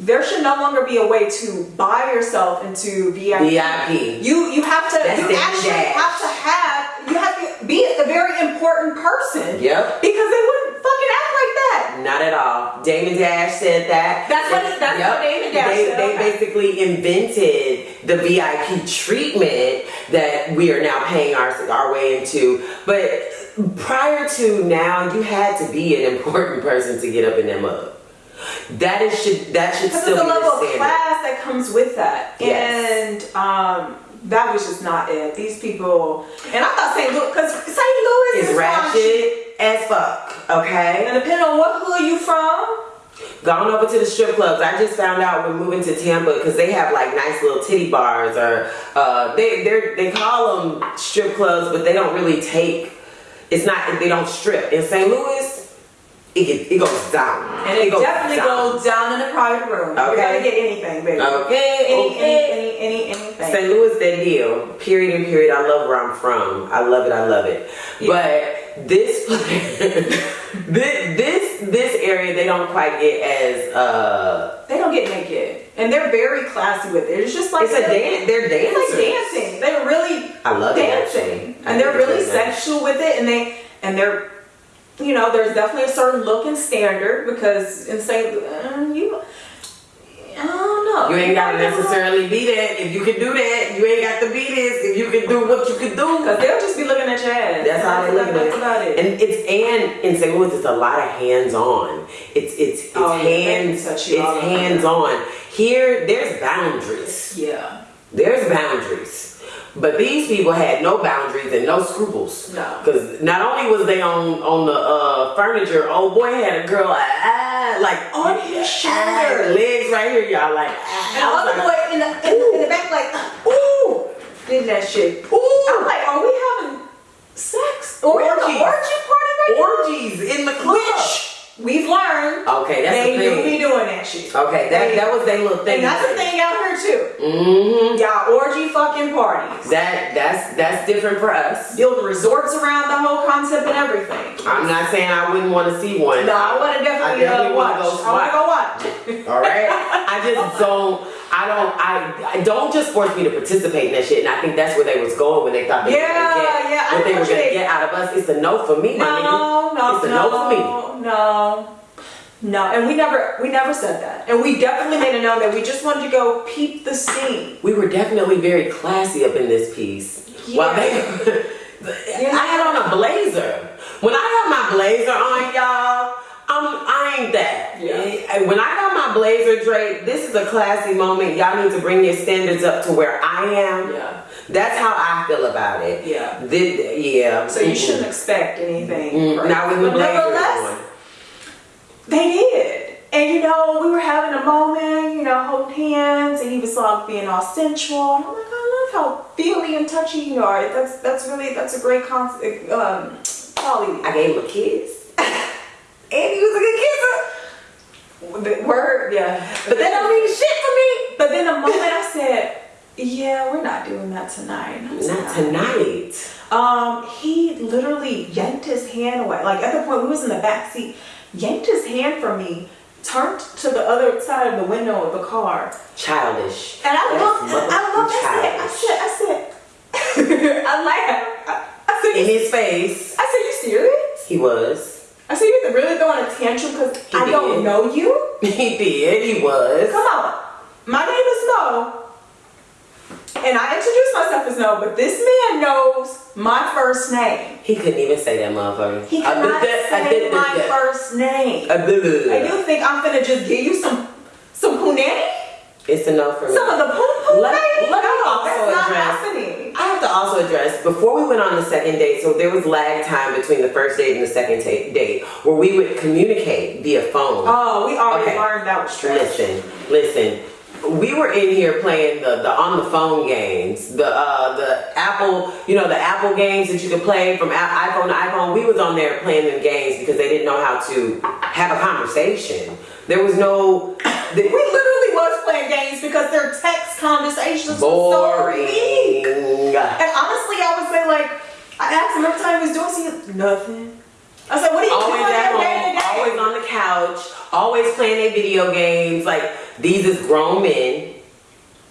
There should no longer be a way to buy yourself into VIP. VIP. You you have to That's you actually dash. have to have you have to be a very important person. Yep. Because they wouldn't fucking act like that. Not at all. Damon Dash said that. That's what- that's what Damon Dash they, said, They okay. basically invented the VIP treatment that we are now paying our our way into. But prior to now, you had to be an (laughs) important person to get up in that mug. That is should that should Because still be a level the of class that comes with that. Yes. And um that was just not it. These people, and I thought St. Louis, because St. Louis It's is ratchet as fuck. Okay. And depending on what hood you from, Gone over to the strip clubs. I just found out we're moving to Tampa because they have like nice little titty bars, or uh, they they they call them strip clubs, but they don't really take. It's not. They don't strip in St. Louis. It get, it goes down. and it, goes definitely down. goes down in the private room. You're gonna get anything, baby. Okay. Any, okay. any, any, any, anything. St. Louis, that deal. Period and period. I love where I'm from. I love it. I love it. But this, (laughs) this, this, this area, they don't quite get as. uh They don't get naked, and they're very classy with it. It's just like It's a dance. They're It's like dancing. They're really I love dancing, actually. I and they're really sexual with it, and they and they're, you know, there's definitely a certain look and standard because in St. Uh, you, I don't know. You ain't gotta necessarily be that. If you can do that, you ain't got to be this. If you can do what you can do. because they'll just be looking at your ass. That's how they look at it. And it's and in St. Louis, it's a lot of hands on. It's it's it's Oh, yeah, hands. all It's hands on. Here, there's boundaries. yeah. There's boundaries. But these people had no boundaries and no scruples. No. Because not only was they on on the uh, furniture, old boy had a girl like ah, like On his ah, shoulder. legs right here, y'all like. ah. And all like, boy in the, in, the, in the back like, ooh, did that shit. Ooh. I'm like, are we having sex? Or Orgies. orgy party right now? orgies in the club. Which we've learned Okay, that's they the do be doing that shit. Okay, that that was their little thing. And that's the thing out here too. Mm-hmm. Y'all orgy fucking parties. That that's that's different for us. Building resorts around the whole concept and everything. I'm not saying I wouldn't want to see one. No, I want to definitely, I definitely uh, watch. go I want to go watch. All right. (laughs) I just don't. I don't. I, I don't just force me to participate in that shit. And I think that's where they was going when they thought they Yeah, were gonna get yeah, I what they were gonna get out of us. It's a no for me, my nigga. No, no, It's a no, no for me. no, no, and we never, we never said that, and we definitely made it known that we just wanted to go peep the scene. We were definitely very classy up in this piece. While they, (laughs) I had on a blazer. When I had my blazer on, y'all, I'm, I ain't that. Yeah. When I got my blazer draped, this is a classy moment. Y'all need to bring your standards up to where I am. Yeah. That's how I feel about it. Yeah. Did, yeah. So you Mm-mm. shouldn't expect anything. Mm, right? Not with the blazer on. They did. And you know, we were having a moment, you know, holding hands, and he was like being all sensual. And I'm like, I love how feely and touchy you are. That's that's really that's a great concept, um, quality. I gave him a kiss. (laughs) and he was a good kisser. The word, yeah. But that don't mean shit for me. But then the moment I said, "Yeah, we're not doing that tonight," And I was Not tonight. Um, he literally yanked his hand away. Like at the point we was in the back seat, yanked his hand from me, turned to the other side of the window of the car, Childish. and I looked. I looked. I said. I said. I said. (laughs) I laughed. I, I said. In his face, I said. You serious? he was. I said. You really throwing a tantrum because I don't know you? (laughs) He did. He was. Come on. My name is No. And I introduced myself as No, but this man knows my first name. He couldn't even say that motherfucker. He I cannot did say my first name. I did that. And you think I'm gonna just give you some some punani? It's enough for me. Some of the poon poon Let- let me also that's not address- happening. I have to also address before we went on the second date. So there was lag time between the first date and the second date, where we would communicate via phone. Oh, we already Okay. learned that was trash. Listen, listen. We were in here playing the, the on the phone games, the uh, the Apple, you know, the Apple games that you could play from a- iPhone to iPhone. We was on there playing them games because they didn't know how to have a conversation. There was no We literally was playing games because their text conversations were so weak. And honestly, I would say like, I asked him every time he was doing something, nothing. I said, what are you always doing at every day home, always on the couch, always playing their video games. Like these is grown men.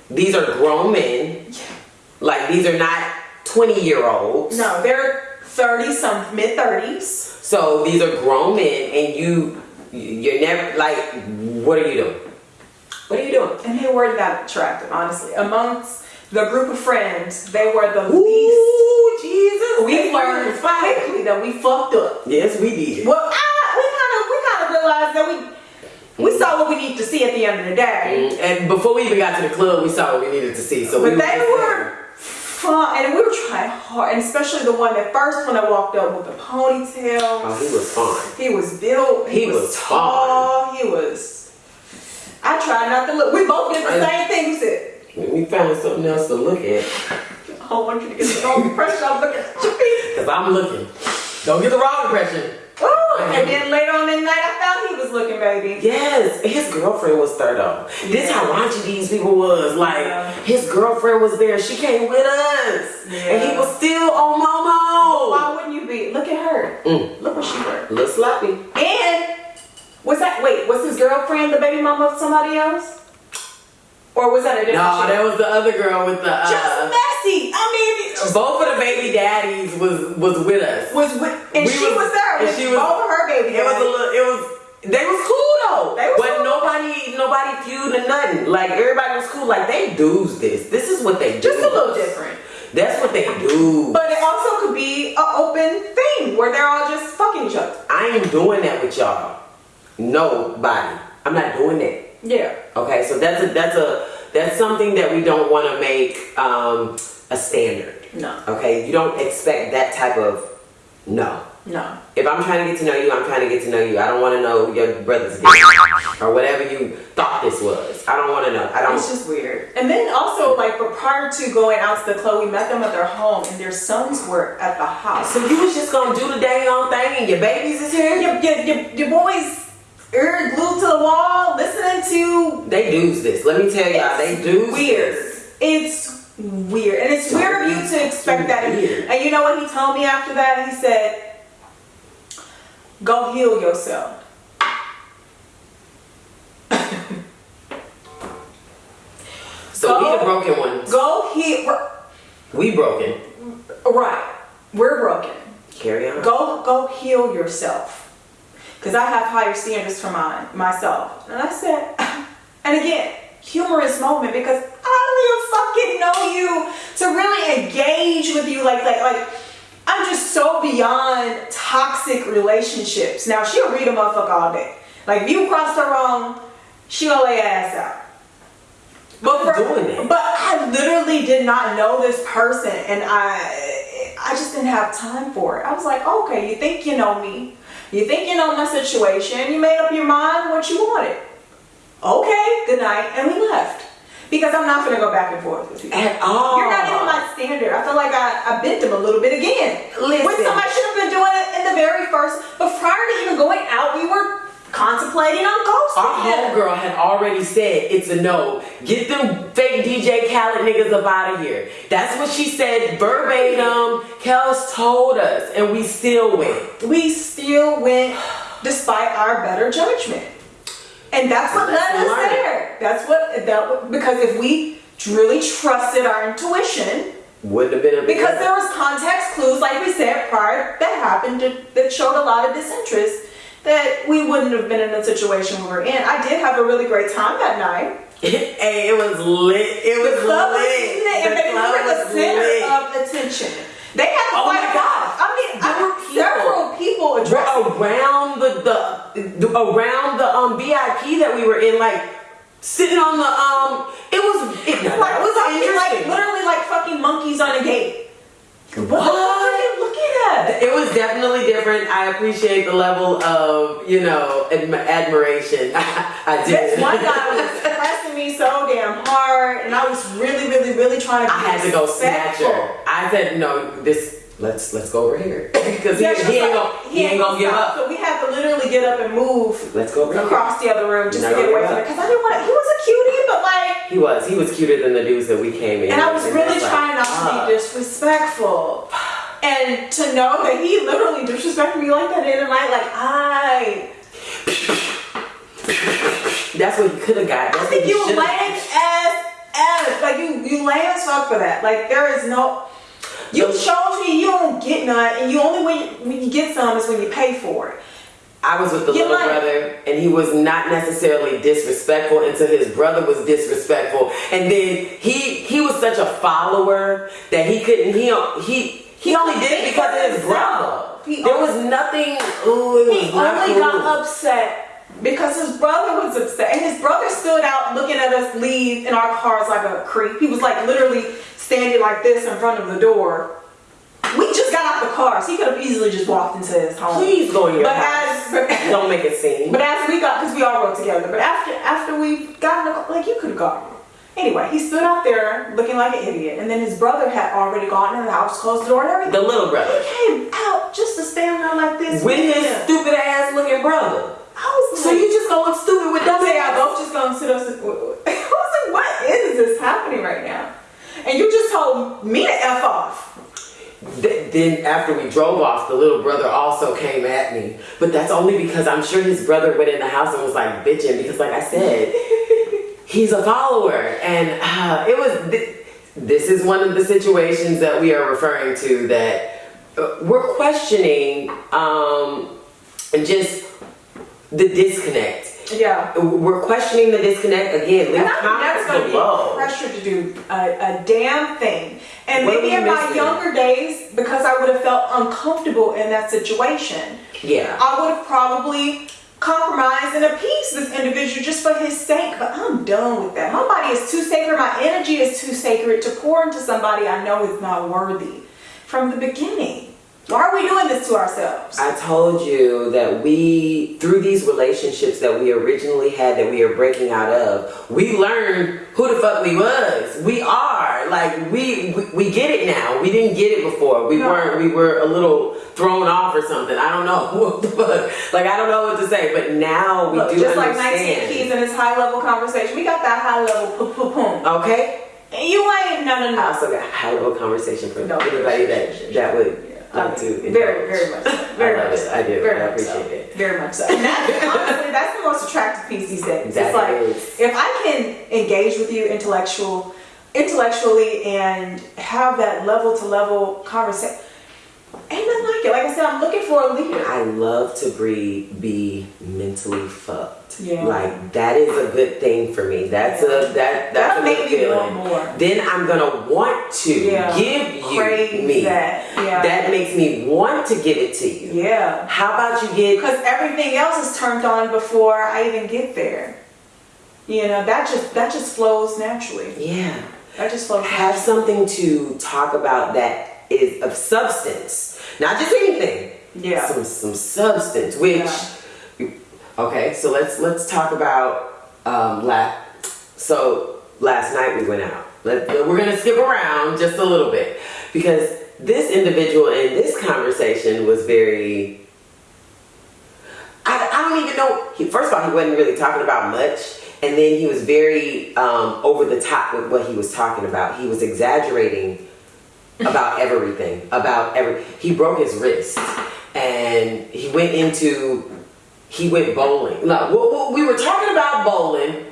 These are grown men. Like these are not twenty year olds. No, they're 30 some mid 30s. So these are grown men, and you you're never like, what are you doing? What are you doing? And they were that attractive, honestly. Amongst the group of friends, they were the least. Ooh, Jesus! We learned quickly that we fucked up. Yes, we did. Well, I, we kind of we kind of realized that we we saw what we need to see at the end of the day. Mm, And before we even got to the club, we saw what we needed to see. So we But they were fun, and we were trying hard, and especially the one that first one that walked up with the ponytail. Oh, he was fine. He was built. He, He was, was tall. He was. I try not to look. We both did the same thing. We said, We found something else to look at. "I don't want you to get the wrong impression. I'm looking at your. Cause I'm looking. Don't get the wrong impression. Ooh, and then later on in the night, I found he was looking, baby. Yes, his girlfriend was third This how raunchy these people was. Like Yeah. his girlfriend was there. She came with us, and he was still on Momo. Why wouldn't you be? Look at her. Mm. Look what she wear. Little sloppy. And was that? Wait, was his girlfriend the baby mama of somebody else? Or was that a different? No, chick? that was the other girl with the. just Uh, messy. I mean, just both of the baby daddies was was with us. was with, and We she was- was, there and she was- both of her baby. It was a little. It was. They was cool though. They was but cool. nobody, nobody feud or nothing. Like everybody was cool. Like they do's this. This is what they do. just a little different. That's what they do. But it also could be an open thing where they're all just fucking each other. I ain't doing that with y'all. Nobody. I'm not doing that. Yeah. Okay, so that's a that's a that's something that we don't want to make um, a standard. No. Okay, you don't expect that type of no. No. If I'm trying to get to know you, I'm trying to get to know you. I don't want to know your brother's dick or whatever you thought this was. I don't want to know. I don't. It's just weird. And then also, like, prior to going out to the club, we met them at their home, and their sons were at the house. So you was just gonna do the dang on thing, and your babies is here. your, your, your, your boys ear glued to the wall, listening to. They do's this. Let me tell y'all, they do weird. this. It's weird, and it's weird of you to expect that. Weird. And you know what he told me after that? He said, "Go heal yourself." So we Go- the broken ones. Go heal. We broken. Right, we're broken. Carry on. Go go heal yourself. Cause I have higher standards for mine myself. And I said, (laughs) and again, humorous moment because I don't even fucking know you to really engage with you like like like I'm just so beyond toxic relationships. Now she'll read a motherfucker all day. Like if you cross her wrong, she'll lay her ass out. But for-. But I literally did not know this person, and I, I just didn't have time for it. I was like, okay, you think you know me, you think you know my situation, you made up your mind what you wanted. Okay, good night, and we left. Because I'm not gonna go back and forth with you. At all. You're not even my standard. I feel like I, I bent them a little bit again. Listen. When somebody should have been doing it in the very first, but prior to even going out, we were contemplating on ghosting Our homegirl had already said it's a no. Get them fake DJ Khaled niggas up out of here. That's what she said verbatim. Kels told us, and we still went. we still went despite our better judgment. And that's what led us there. That's what that because if we really trusted our intuition, Wouldn't have been a because there was context clues, like we said prior, that happened that showed a lot of disinterest, that we wouldn't have been in the situation we were in. I did have a really great time that night. (laughs) hey, it was lit. It was The club was lit. lit, and the they club were the center lit. of attention. They had Oh my God. I mean, There were people. several people around the, the, the around the um VIP that we were in, like sitting on the um. It was it, like, was fucking, like literally like fucking monkeys on a gate. What, What? Are you looking at? It was definitely different. I appreciate the level of, you know, adm- admiration. (laughs) I did. This one guy was pressing me so damn hard, and I was really, really, really trying to. I had to go snatch her. I said, no, this. Let's let's go over here (laughs) because Yeah, he, he ain't gonna he ain't gonna give up. So we had to literally get up and move Let's go over here. across the other room just to get away from it. Because I didn't want to. He was a cutie, but like, He was he was cuter than the dudes that we came in. and I was really trying not to ah. be disrespectful. And to know that he literally disrespected me like that in the night, like I, That's what he could have got. That's I think you should've- lame as ass. Like you, you lame as fuck for that. Like there is no. You chose me. You don't get none, and you only when you, when you get some is when you pay for it. I was with the You little brother, and he was not necessarily disrespectful until his brother was disrespectful, and then he he was such a follower that he couldn't he he he only did it because of his brother. He There was nothing. Ooh, was He only cool. got upset because his brother was upset, and his brother stood out looking at us leave in our cars like a creep. He was like literally standing like this in front of the door. We just got out the cars. He could have easily just walked into his home. Please go in your But house. as but, Don't make it seem. (laughs) but as we got, because we all rode together. But after after we got in the car, like you could have gotten. Anyway, he stood out there looking like an idiot, and then his brother had already gone in the house, closed the door, and everything. the little brother He came out just to stand there like this with his him. stupid ass looking brother. I was So like, you just gonna look stupid with them? y'all both just gonna sit up. (laughs) I was like, what is this happening right now? And you just told me to f off. Th- then after we drove off, the little brother also came at me. But that's only because I'm sure his brother went in the house and was like bitching because, like I said, (laughs) he's a follower, and uh, it was. Th- this is one of the situations that we are referring to that uh, we're questioning, um, just the disconnect. Yeah. We're questioning the disconnect again. Leave And comments below. be pressured to do a, a damn thing. And What maybe in my younger days, because I would have felt uncomfortable in that situation, Yeah. I would have probably compromised and appeased this individual just for his sake. But I'm done with that. My body is too sacred. My energy is too sacred to pour into somebody I know is not worthy from the beginning. Why are we doing this to ourselves? I told you that we, through these relationships that we originally had that we are breaking out of, we learned who the fuck we was. We are. Like, we, we, we get it now. We didn't get it before. We No. weren't, we were a little thrown off or something. I don't know what the fuck. Like, I don't know what to say, but now we Look, do just like 19 keys in this high level conversation, we got that high level poo poo poom. Okay? And you ain't no no I also got high level conversation for No. anybody that, that would I like to. very, very much so. Very (laughs) I love much it. so. I do. Very I much so. appreciate it. Very much so. And that's, (laughs) honestly, that's the most attractive piece these days. That it's like is. if I can engage with you intellectual, intellectually and have that level to level conversation, ain't nothing like it. Like I said, I'm looking for a leader. I love to breathe, be mentally fucked. Yeah. Like that is a good thing for me. That's a that that's That'll a good me feeling. more. Then I'm gonna want to Yeah. give you Crave me. that. Yeah. that makes me want to give it to you. Yeah. How about you get Because everything else is turned on before I even get there. You know, that just that just flows naturally. yeah. That just flows have something to talk about that is of substance, not just anything. Yeah. Some some substance. Which, okay, so let's let's talk about um, last. So last night we went out. Let, we're gonna skip around just a little bit because this individual in this conversation was very. I, I don't even know. He, first of all, he wasn't really talking about much, and then he was very um, over the top with what he was talking about. He was exaggerating about everything. About every. He broke his wrist, and he went into. He went bowling. No, we- we- we were talking about bowling.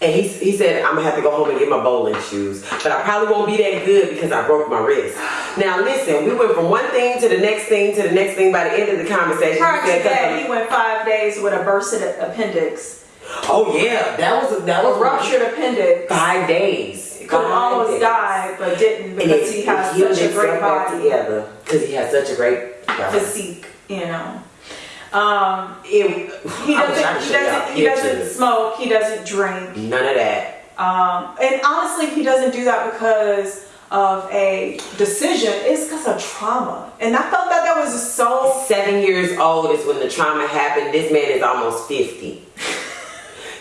And he, he said, I'm gonna have to go home and get my bowling shoes. But I probably won't be that good because I broke my wrist. Now listen, we went from one thing to the next thing to the next thing by the end of the conversation. Prior he to said, that, he went five days with a bursted appendix, Oh yeah, that was that a was ruptured appendix. five days. Could Five almost days. died, but didn't because it- he has such a great body. together because he has such a great body. physique, you know. Um, it, (sighs) he I wish I doesn't, he doesn't, he doesn't smoke, he doesn't drink. None of that. Um, and honestly, he doesn't do that because of a decision. It's because of trauma. And I felt that that was so, Seven years old is when the trauma happened. This man is almost 50. (laughs)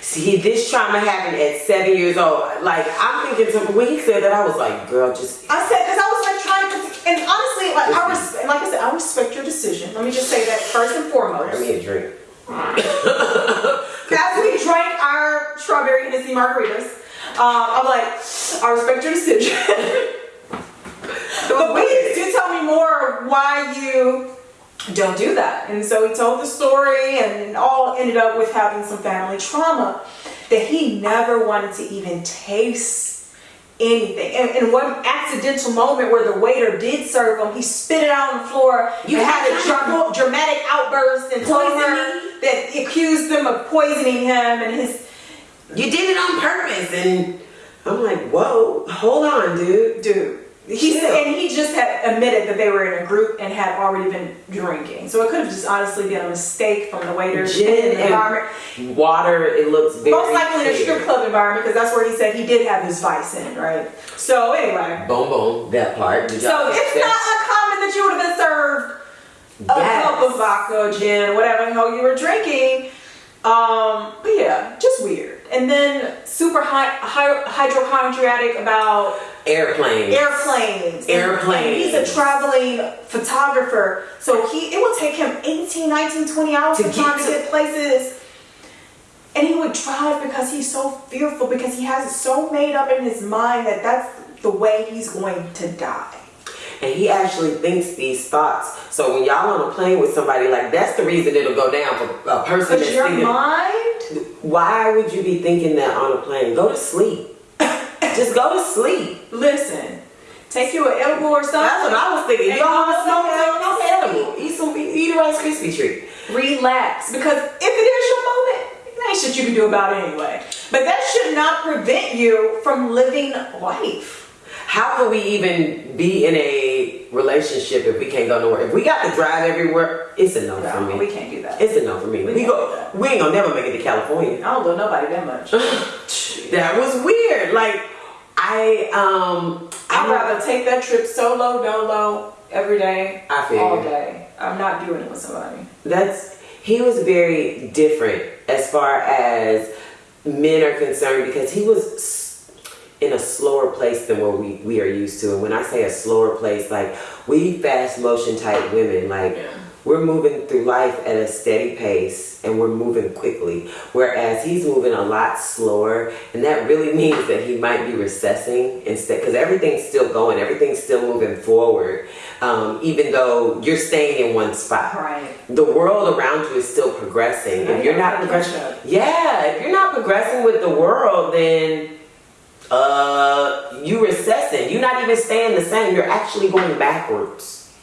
See, this trauma happened at seven years old. Like, I'm thinking, to, when he said that, I was like, girl, just. I said, because I was like trying to, and honestly, like I res- like I said, I respect your decision. Let me just say that first and foremost. Pour me a drink. (laughs) As we drank our strawberry Hennessy margaritas, um, I'm like, I respect your decision. (laughs) but please do tell me more why you don't do that. And so he told the story, and all ended up with having some family trauma that he never wanted to even taste anything. And, and one accidental moment where the waiter did serve him, he spit it out on the floor. You had a dra- (laughs) dramatic outburst and told Poison her that accused them of poisoning him and his You did it on purpose. And I'm like, whoa, hold on, dude. dude. He and he just had admitted that they were in a group and had already been drinking. So it could have just honestly been a mistake from the waiter Gin environment. Water, it looks very Most likely in a strip club environment because that's where he said he did have his vice in, right? So anyway. Boom, boom, that part. Did So it's catch not that? uncommon that you would have been served a Yes. cup of vodka, gin, whatever the hell you were drinking. Um, but yeah, just weird. And then super high, high, hydrochondriatic about airplanes. airplanes. Airplanes. He's a traveling photographer. So he it would take him 18, 19, 20 hours To to get time to to- get places. And he would drive because he's so fearful because he has it so made up in his mind that that's the way he's going to die. And he actually thinks these thoughts. So when y'all on a plane with somebody, like that's the reason it'll go down for a person Because your thinking. mind, Why would you be thinking that on a plane? Go to sleep. (laughs) Just go to sleep. listen, take you an edible or something. That's what I was thinking. Go want to smoke to no sleep. edible. Eat some eat a Rice Krispie treat. relax because if it is your moment there ain't shit you can do about it anyway but that should not prevent you from living life How can we even be in a relationship if we can't go nowhere? If we got to drive everywhere, it's a no for me. we can't do that It's a no for me. We We go. We ain't gonna never make it to California. i don't love nobody that much (laughs) That was weird. Like I um i'd rather take that trip solo dolo every day I feel all day i'm not doing it with somebody That's he was very different as far as men are concerned because he was s- in a slower place than what we, we are used to. And when I say a slower place, like we fast motion type women, like we're moving through life at a steady pace and we're moving quickly. Whereas he's moving a lot slower, and that really (laughs) means that he might be recessing instead because everything's still going, everything's still moving forward, um, even though you're staying in one spot right the world around you is still progressing. Yeah, if you're not progressing, yeah, if you're not progressing with the world, then uh, you recessing. You're not even staying the same. You're actually going backwards.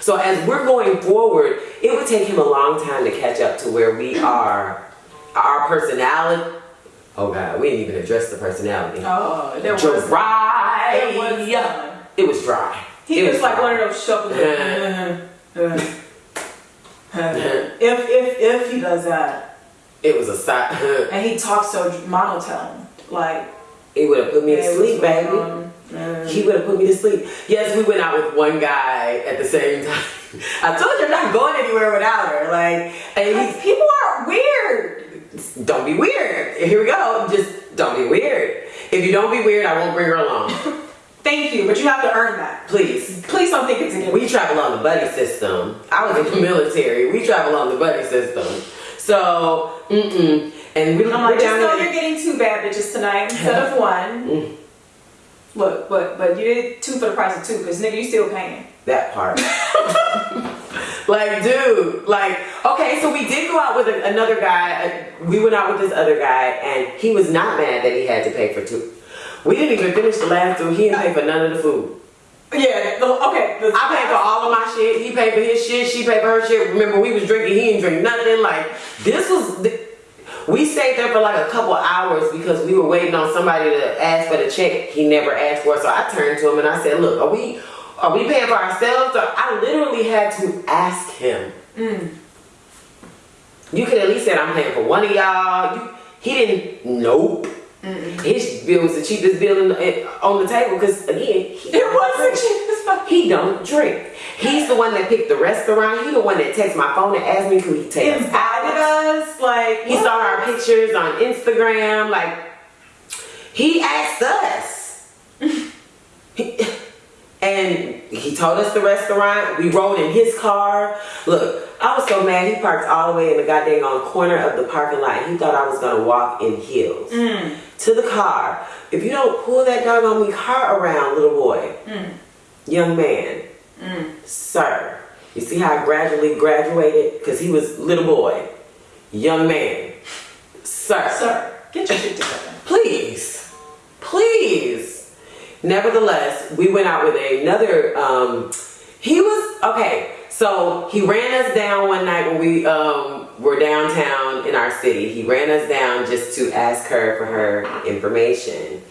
So as we're going forward, it would take him a long time to catch up to where we are. Our personality. Oh God, we didn't even address the personality. oh there was dry. there was none. It was dry. He It was like fine. one of those shuffles. (laughs) if if if he does that, It was a side. and he talks so monotone, like It would have put me to sleep, baby. Uh, He would have put me to sleep. Yes, we went out with one guy at the same (laughs) time. I told you I'm not going anywhere without her. Like, and people are weird. don't be weird. Here we go. Just don't be weird. If you don't be weird, I won't bring her along. (laughs) Thank you, but you have to earn that. Please. Please don't think it's a gift. We travel on the buddy system. I was in the military. We travel on the buddy system. So, mm-mm. And we, I'm we're like, just know you're getting two bad bitches tonight (laughs) instead of one. Mm. Look, but but you did two for the price of two, because nigga, you still paying. That part. (laughs) like, dude, like, okay, so we did go out with a, another guy. Uh, we went out with this other guy, and he was not mad that he had to pay for two. We didn't even finish the last two. He didn't pay for none of the food. Yeah, the, okay. The, I paid for all of my shit. He paid for his shit. She paid for her shit. Remember, we was drinking. He didn't drink nothing. Like, this was. th- We stayed there for like a couple hours because we were waiting on somebody to ask for the check. He never asked for it, so I turned to him and I said, "Look, are we are we paying for ourselves?" Or I literally had to ask him. Mm. You could at least say "I'm paying for one of y'all." You, he didn't. Nope. His bill was the cheapest bill in the, eh, on the table because again, he It was the cheapest he don't drink. He's the one that picked the restaurant. He the one that texted my phone and asked me could he take us Invited out. us, like He saw our pictures on Instagram. Like he asked us, He- (laughs) and he told us the restaurant. We rode in his car. Look, I was so mad. He parked all the way in the goddamn on corner of the parking lot. He thought I was gonna walk in heels mm. to the car. If you don't pull that doggone me car around, little boy, mm. young man, mm. sir. You see how I gradually graduated? Because he was little boy, young man, sir. Sir, get your shit together. Please, please. Nevertheless, we went out with another. Um, he was okay. So he ran us down one night when we um, were downtown in our city. He ran us down just to ask her for her information.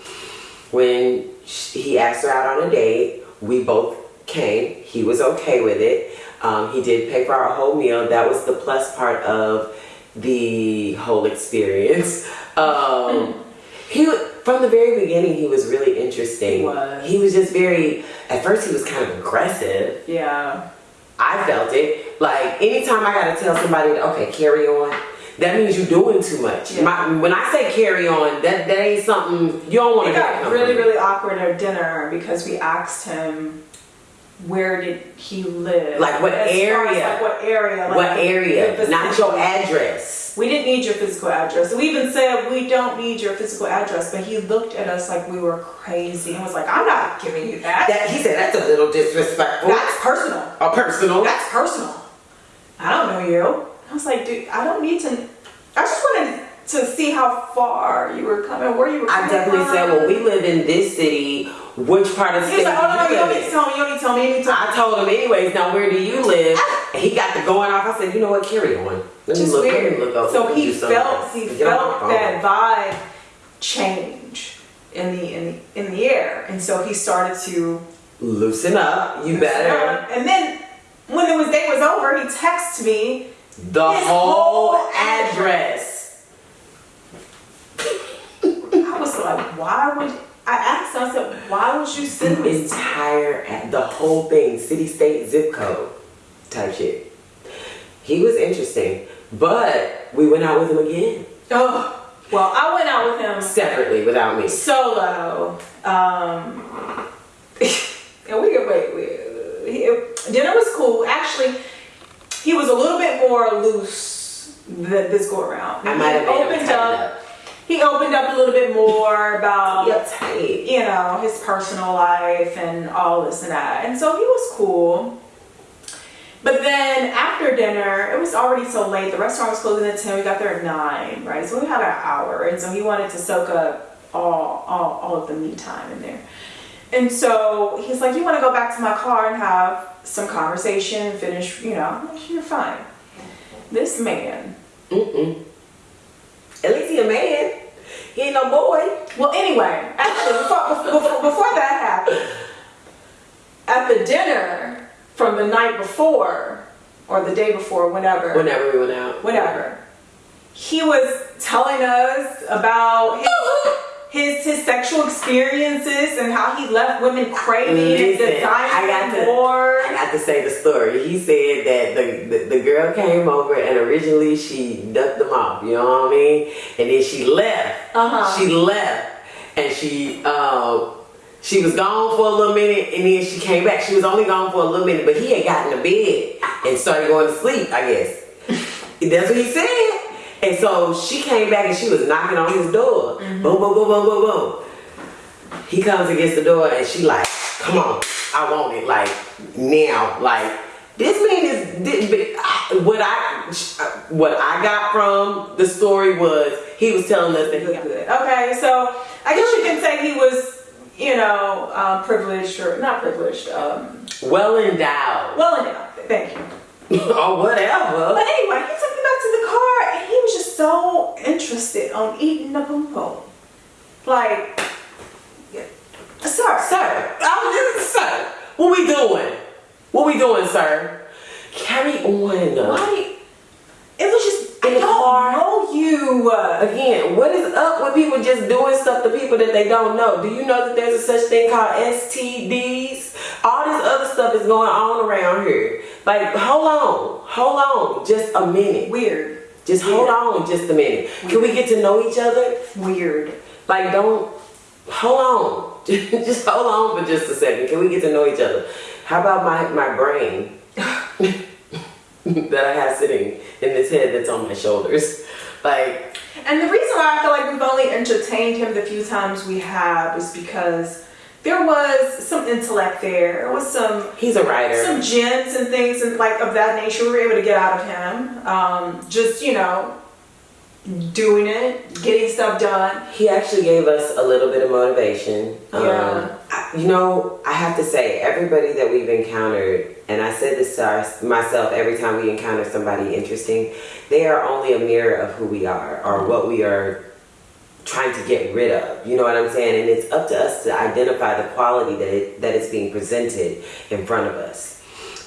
When sh- he asked her out on a date, we both came. He was okay with it. Um, he did pay for our whole meal. That was the plus part of the whole experience. (laughs) Um, he from the very beginning he was really interesting. He was. He was just very. At first he was kind of aggressive. Yeah. I felt it. Like anytime I gotta tell somebody, okay, carry on. That means you're doing too much. Yeah. My, when I say carry on, that that ain't something you don't want It to got really, really awkward at dinner because we asked him where did he live? Like what As far as, area? like what area? Like What area? Not your address. We didn't need your physical address. We even said we don't need your physical address, but he looked at us like we were crazy and was like, "I'm not giving you that. That he said that's a little disrespectful. That's personal. a personal. That's personal. I don't know you." I was like, "Dude, I don't need to. I just want to see how far you were coming, where you were." I definitely from. said, well, we live in this city. Which part of the He city was like, "Oh no, no, you don't need to tell me. You don't need to tell me. To. I told him anyways. Now where do you live? He got the going off. I said, you know what? Carry on. Let me Just look. Let weird. me look up. So he felt he Get felt that vibe change in the in the in the air, and so he started to. Loosen up. You better. And then when the was day was over, he texted me. The whole whole address. I was like, why would I asked him? I said, why would you send The me? entire, ad- the whole thing, city, state, zip code, type shit. He was interesting, but we went out with him again Oh, well, I went out with him separately without me. solo. Um, (laughs) and we could wait. We, he, dinner was cool. Actually, he was a little bit more loose th- this go around. I might have he made him opened up. up. He opened up a little bit more about Yep, you know his personal life and all this and that, and so he was cool. But then after dinner, it was already so late. The restaurant was closing at ten. We got there at nine, right? So we had an hour, and so he wanted to soak up all all, all of the me time in there. And so he's like, "You want to go back to my car and have some conversation, and finish, you know?" I'm like, "You're fine." This man. Mm-mm. At least he a man. He ain't no boy. Well, anyway, actually, before, before, before that happened, at the dinner from the night before or the day before, whenever, Whenever we went out. whatever, he was telling us about his, (laughs) his, his sexual experiences and how he left women craving and I got desiring more. I got to say the story. He said that the, the, the girl came over and originally she ducked them off, you know what I mean? And then she left. Uh-huh. She left and she um she was gone for a little minute and then she came back. She was only gone for a little minute, but he had gotten to bed and started going to sleep, I guess. That's what he said. And so she came back and she was knocking on his door. Boom, boom, boom, boom, boom, boom. He comes against the door and she like, come on, I want it like now. Like this man is this, but what I what I got from the story was he was telling us that he Good, good. Okay, so I guess you can say he was, you know, uh, privileged or not privileged. Um, well endowed well endowed. Thank you. (laughs) or whatever. But anyway, he took me back to the car and he was just so interested on eating the pom. Like, yeah. sir, Sir, I was just sir. What we doing? What we doing, sir? Carry on. why? It was just, In I the car? know you. Again, what is up with people just doing stuff to people that they don't know? Do you know that there's a such thing called STDs? All this other stuff is going on around here. Like, hold on, hold on, just a minute. Weird. Just hold on just a minute. Can we get to know each other? Weird. Like, don't hold on. (laughs) just hold on for just a second. Can we get to know each other? How about my, my brain (sighs) (laughs) (laughs) that I have sitting in this head that's on my shoulders? Like, And the reason why I feel like we've only entertained him the few times we have is because there was some intellect there. There was some he's a writer. some gems and things and like of that nature we were able to get out of him. Um, just you know, doing it, getting stuff done. He actually gave us a little bit of motivation. Yeah. Um, you know, I have to say, everybody that we've encountered, and I said this to our, myself every time we encounter somebody interesting, they are only a mirror of who we are or what we are trying to get rid of. You know what I'm saying? And it's up to us to identify the quality that it, that is being presented in front of us.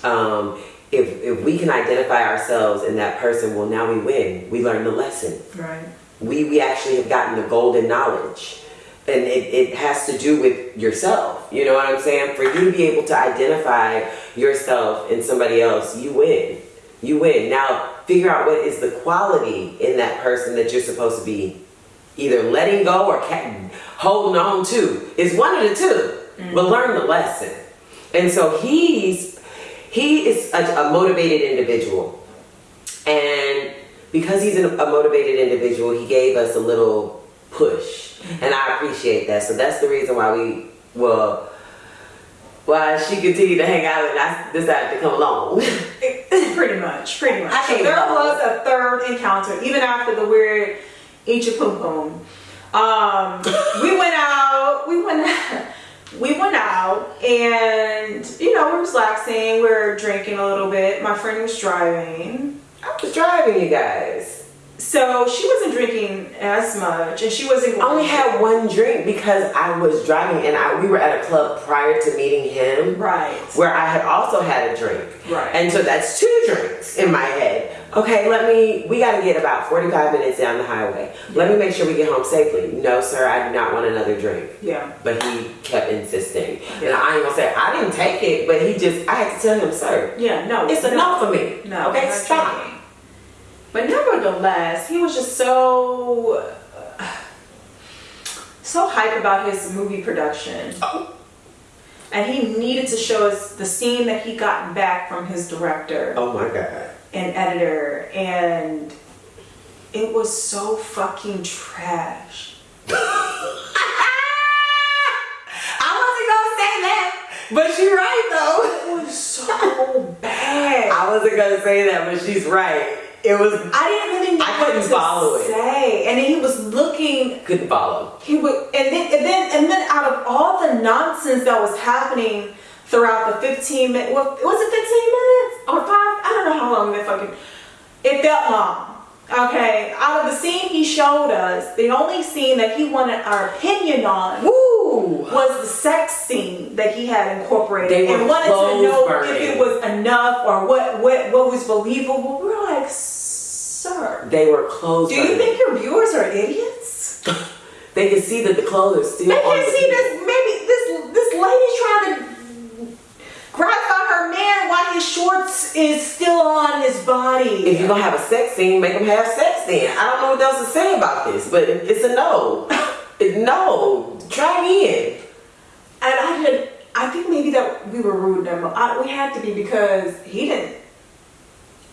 Um, if, if we can identify ourselves in that person, well, now we win. We learn the lesson Right. we, we actually have gotten the golden knowledge. And it, it has to do with yourself. You know what I'm saying? For you to be able to identify yourself in somebody else, you win. You win. Now, figure out what is the quality in that person that you're supposed to be either letting go or holding on to. It's one of the 2 But mm-hmm. learn the lesson. And so he's he is a, a motivated individual. And because he's a motivated individual, he gave us a little push. And I appreciate that. So that's the reason why we, well, why she continued to hang out and I decided to come along. (laughs) pretty much, pretty much. I So there follow. was a third encounter, even after the weird eat your poom poom. Um, we went out. We went. out, (laughs) We went out, and you know, we're relaxing. we're drinking a little bit. My friend was driving, I was driving you guys. So she wasn't drinking as much, and she wasn't. I only had one drink because I was driving and I, we were at a club prior to meeting him right. where I had also had a drink. Right. And so that's two drinks in my head. Okay, let me, we got to get about 45 minutes down the highway. Let me make sure we get home safely. No, sir, I do not want another drink. Yeah. But he kept insisting. And I ain't gonna say, I didn't take it, but he just, I had to tell him, sir, Yeah. No. it's no. enough for me. No, okay, stop. drinking. But nevertheless, he was just so so hype about his movie production. Oh. And he needed to show us the scene that he gotten back from his director Oh my God. and editor and it was so fucking trash. (laughs) I wasn't gonna say that, but she's right though. It was so bad. I wasn't gonna say that, but she's right. It was, I didn't even know I what couldn't to follow it. say. And then he was looking couldn't follow. he would and then and then and then out of all the nonsense that was happening throughout the 15 minutes, well, was it 15 minutes or five i don't know how long that fucking it felt long okay out of the scene he showed us the only scene that he wanted our opinion on Woo! Was the sex scene that he had incorporated They and wanted to know burning. if it was enough or what what what was believable. We're like, sir, They were clothes. do you burning. think your viewers are idiots? (laughs) they can see that the clothes are still They can the see this maybe this this lady's trying to gratify her man while his shorts is still on his body. If you're gonna have a sex scene, make them have sex then. I don't know what else to say about this, but it's a no. (laughs) No. Try again. And I did. I think maybe that we were rude to him. I, we had to be because he didn't.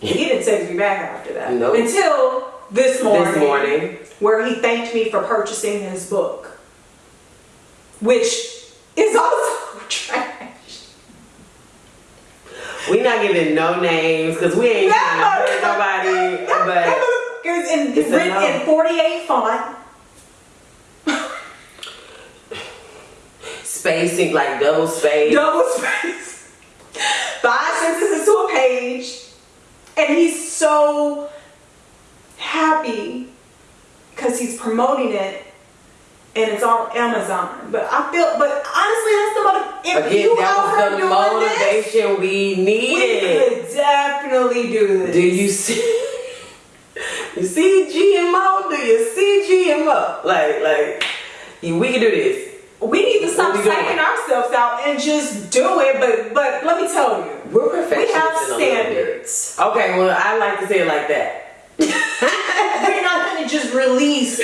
He didn't text me back after that. Nope. Until this morning, This morning. where he thanked me for purchasing his book, which is also (laughs) trash. We not giving no names because we ain't trying to hurt nobody. But it's in, It's written no. in 48 font. (laughs) spacing like double space. double space, five sentences to a page, and he's so happy because he's promoting it and it's on Amazon. But I feel, but honestly, that's the motive. If Again, you that was the doing this, motivation we we needed. could definitely do this. Do you see? (laughs) You see GMO? Do you see GMO? Like, like, we can do this. We need to stop psyching ourselves out and just do it. But but let me tell you, We're perfectionists. we have in a little bit. standards. Okay, well, I like to say it like that. (laughs) we're not gonna just release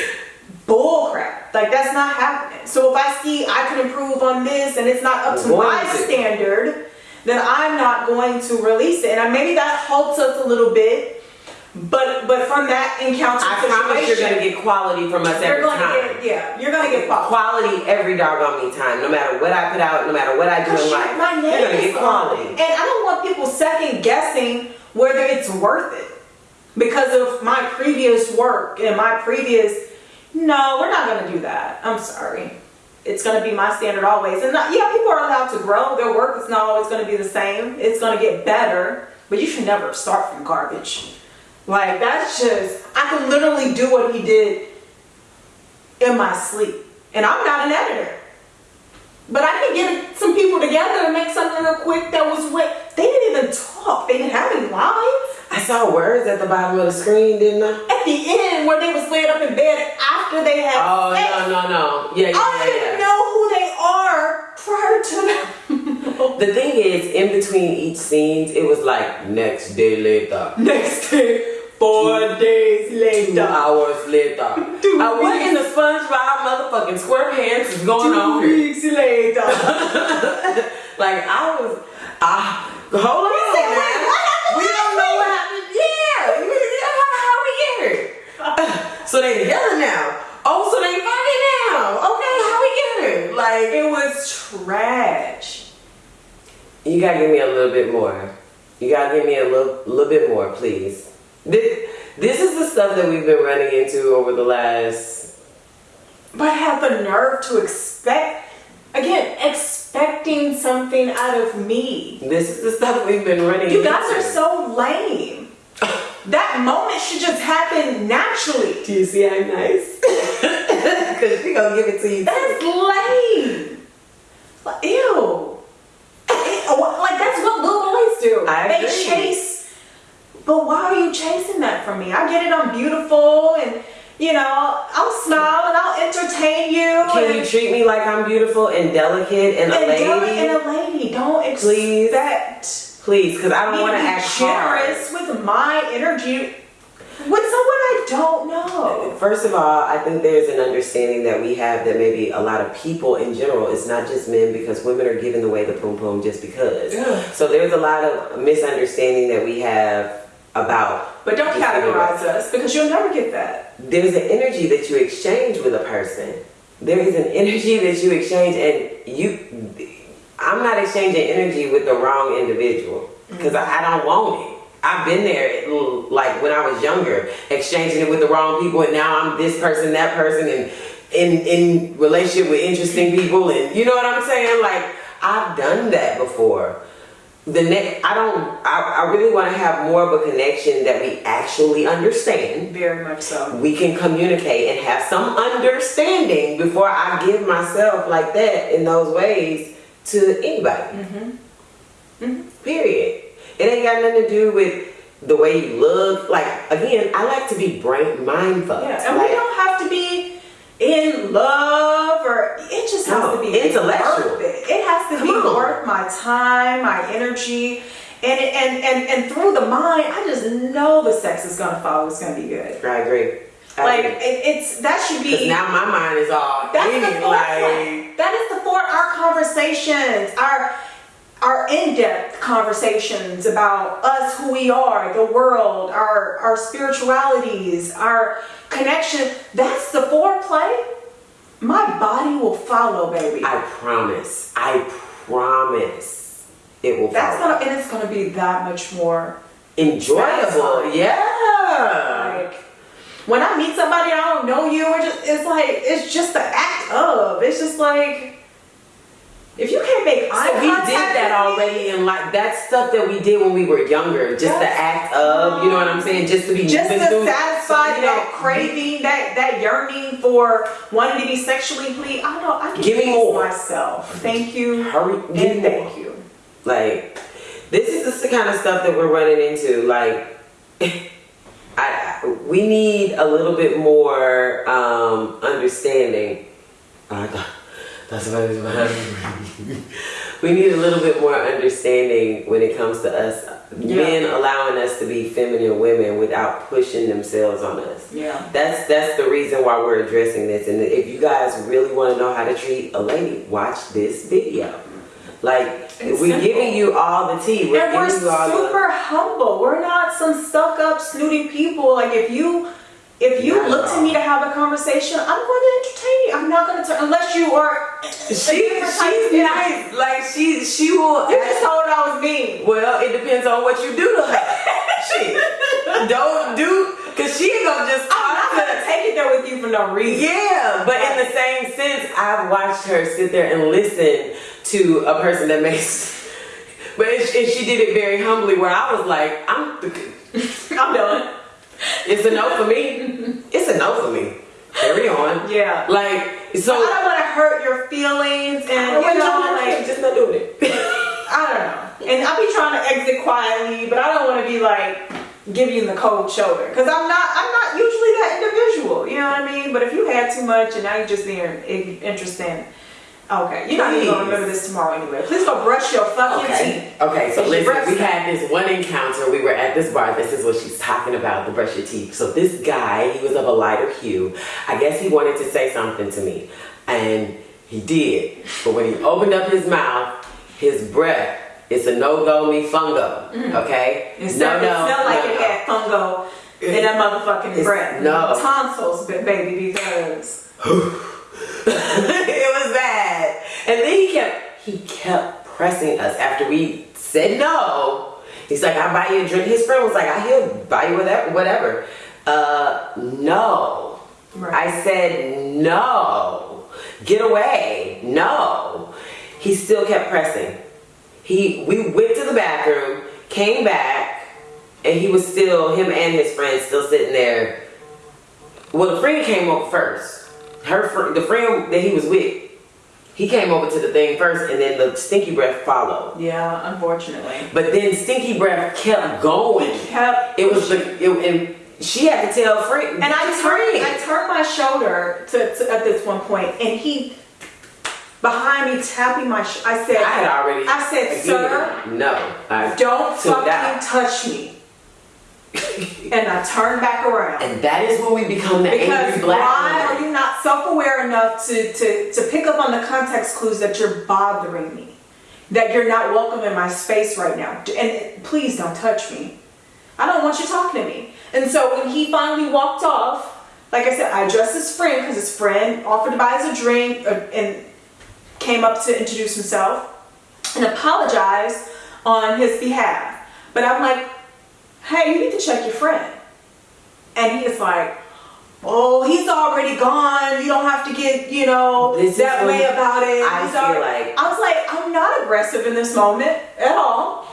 bull crap. Like that's not happening. So if I see I can improve on this and it's not up to my standard, then I'm not going to release it. And maybe that halts us a little bit. But but from that encounter I promise you're gonna get quality from us you're every time. get yeah, you're gonna get quality. quality every doggone me time. No matter what I put out, no matter what I do in life, my you're gonna get quality. And I don't want people second guessing whether it's worth it because of my previous work and my previous. No, we're not gonna do that. I'm sorry. It's gonna be my standard always. And not, yeah, people are allowed to grow. Their work is not always gonna be the same. It's gonna get better, but you should never start from garbage. Like that's just I could literally do what he did in my sleep. And I'm not an editor. But I could get some people together and make something real quick that was what they didn't even talk. They didn't have any lines. I saw words at the bottom of the screen, didn't I? At the end, where they was laid up in bed after they had Oh sex, no no no! Yeah yeah I yeah. didn't yeah. know who they are prior to that. (laughs) The thing is, in between each scenes, it was like next day later, Next day, four days later. two hours later. (laughs) Two Uh, what in the SpongeBob motherfucking SquarePants is going on Two weeks later. (laughs) Like I was, ah, hold on, said, wait, what happened We don't know what happened. Yeah, (laughs) how, how we get here? (laughs) so they together now. Oh, so they fucking now. Okay, how we get here? Like it was trash. you gotta give me a little bit more. You gotta give me a little, little bit more, please. This, this is the stuff that we've been running into over the last. But have the nerve to expect, again, expecting something out of me. This is the stuff we've been running. You guys into. are so lame. That moment should just happen naturally. Do you see how nice? (laughs) Because she gonna give it to you. That's lame. Like, Ew. Like that's what little boys do. I they agree. chase. But why are you chasing that from me? I get it. I'm beautiful, and you know I'll smile and I'll entertain you. Can you treat me like I'm beautiful and delicate and a lady? in a lady. Don't Please. expect Please, because I don't want to to be hard. generous with my energy with someone I don't know. First of all, I think there's an understanding that we have that maybe a lot of people in general, it's not just men because women are giving away the poom poom just because. So there's a lot of misunderstanding that we have about. But don't categorize us because you'll never get that. There's an energy that you exchange with a person. There is an energy that you exchange, and you. I'm not exchanging energy with the wrong individual because I, I don't want it. I've been there, like when I was younger, exchanging it with the wrong people, and now I'm this person, that person, and in in relationship with interesting people, and you know what I'm saying? Like I've done that before, the next, I don't, I, I really want to have more of a connection that we actually understand. Very much so. We can communicate and have some understanding before I give myself like that in those ways to anybody. Mm-hmm. Period. It ain't got nothing to do with the way you look. Like again, I like to be brain mindful. Yeah, and like, we don't have to be in love or it just has to be intellectual. it. It has to Come be on. worth my time, my energy, and and and and through the mind, I just know the sex is gonna follow. It's gonna be good. I agree. I Like agree. it, it's that should be. now my mind is all That's in the foreplay. like that is the for our conversations, our our in-depth conversations about us, who we are, the world, our our spiritualities, our connection. That's the foreplay. My body will follow, baby. I promise. I promise. It will That's follow. gonna and it's gonna be that much more enjoyable. Yeah. like when I meet somebody I don't know you, we're just it's like it's just the act of. It's just like if you can't make eye So we did that already, and like that stuff that we did when we were younger. Just the act of, you know what I'm saying? Just to be just to through- satisfy you know, that craving, that that yearning for wanting to be sexually pleased. I don't know. I can Give me more. myself. Thank you. Hurry, give And me more. thank you. Like, this is just the kind of stuff that we're running into. Like, (laughs) I we need a little bit more um, understanding. Oh, that's what it was. (laughs) We need a little bit more understanding when it comes to us men allowing us to be feminine women without pushing themselves on us. Yeah. That's that's the reason why we're addressing this. And if you guys really want to know how to treat a lady, watch this video. Like It's we're simple. giving you all the tea. We're and we're giving you all the super humble. We're not some stuck up, snooty people. Like if you if you look to me to have a conversation, I'm going to entertain you. I'm not going to turn unless you are. she, she's nice. Like she she will You just told I was mean. Well, it depends on what you do to her. (laughs) Shit. Don't do cause she ain't gonna just I'm not going to to take it there with you for no reason. Yeah, but in the same sense, I've watched her sit there and listen to a person that makes. But she, and she did it very humbly, where I was like, "I'm, (laughs) I'm done. It's a no for me. It's a no for me. Carry on. Yeah. Like so, I don't want to hurt your feelings, and you know, like just not doing it. (laughs) I don't know. And I'll be trying to exit quietly, but I don't want to be like giving you the cold shoulder because I'm not. I'm not usually that individual. You know what I mean? But if you had too much and now you're just being interesting, okay, you're not even gonna remember this tomorrow anyway. Please go brush your fucking Okay. teeth. Okay. So It's listen, we had this one encounter. We were at this bar. This is what she's talking about. The brush your teeth. So this guy, he was of a lighter hue. I guess he wanted to say something to me, and he did. But when he opened up his mouth, his breath. It's a no go me fungo. Mm-hmm. Okay. It no, no, it smelled like no, it had fungo in that motherfucking It's- breath. no. tonsils, ba- baby, because (laughs) it was bad. And then he kept he kept pressing us after we said no. He's like, I'll buy you a drink. His friend was like, I he'll buy you whatever whatever. Uh no. Right. I said no. Get away. No. He still kept pressing. He we went to the bathroom, came back, and he was still him and his friend still sitting there. Well, the friend came up first. Her the friend that he was with, he came over to the thing first, and then the stinky breath followed. yeah, unfortunately, But then stinky breath kept going. kept. It was the it, and she had to tell friend. And I turned. I turned my shoulder to, to at this one point, and he behind me tapping my. Sh- I said, I had already. I said, sir, no, I don't fucking out. touch me. (laughs) and I turned back around. And that is when we become the Because angry black why woman. are you not self-aware enough to, to, to pick up on the context clues that you're bothering me? That you're not welcome in my space right now. And please don't touch me. I don't want you talking to me. And so when he finally walked off, like I said, I addressed his friend because his friend offered to buy us a drink uh, and came up to introduce himself and apologized on his behalf. But I'm like, hey, you need to check your friend. And he is like, oh, he's already gone. You don't have to get, you know, This that way about it. I He's feel already-" like- I was like, I'm not aggressive in this moment at all.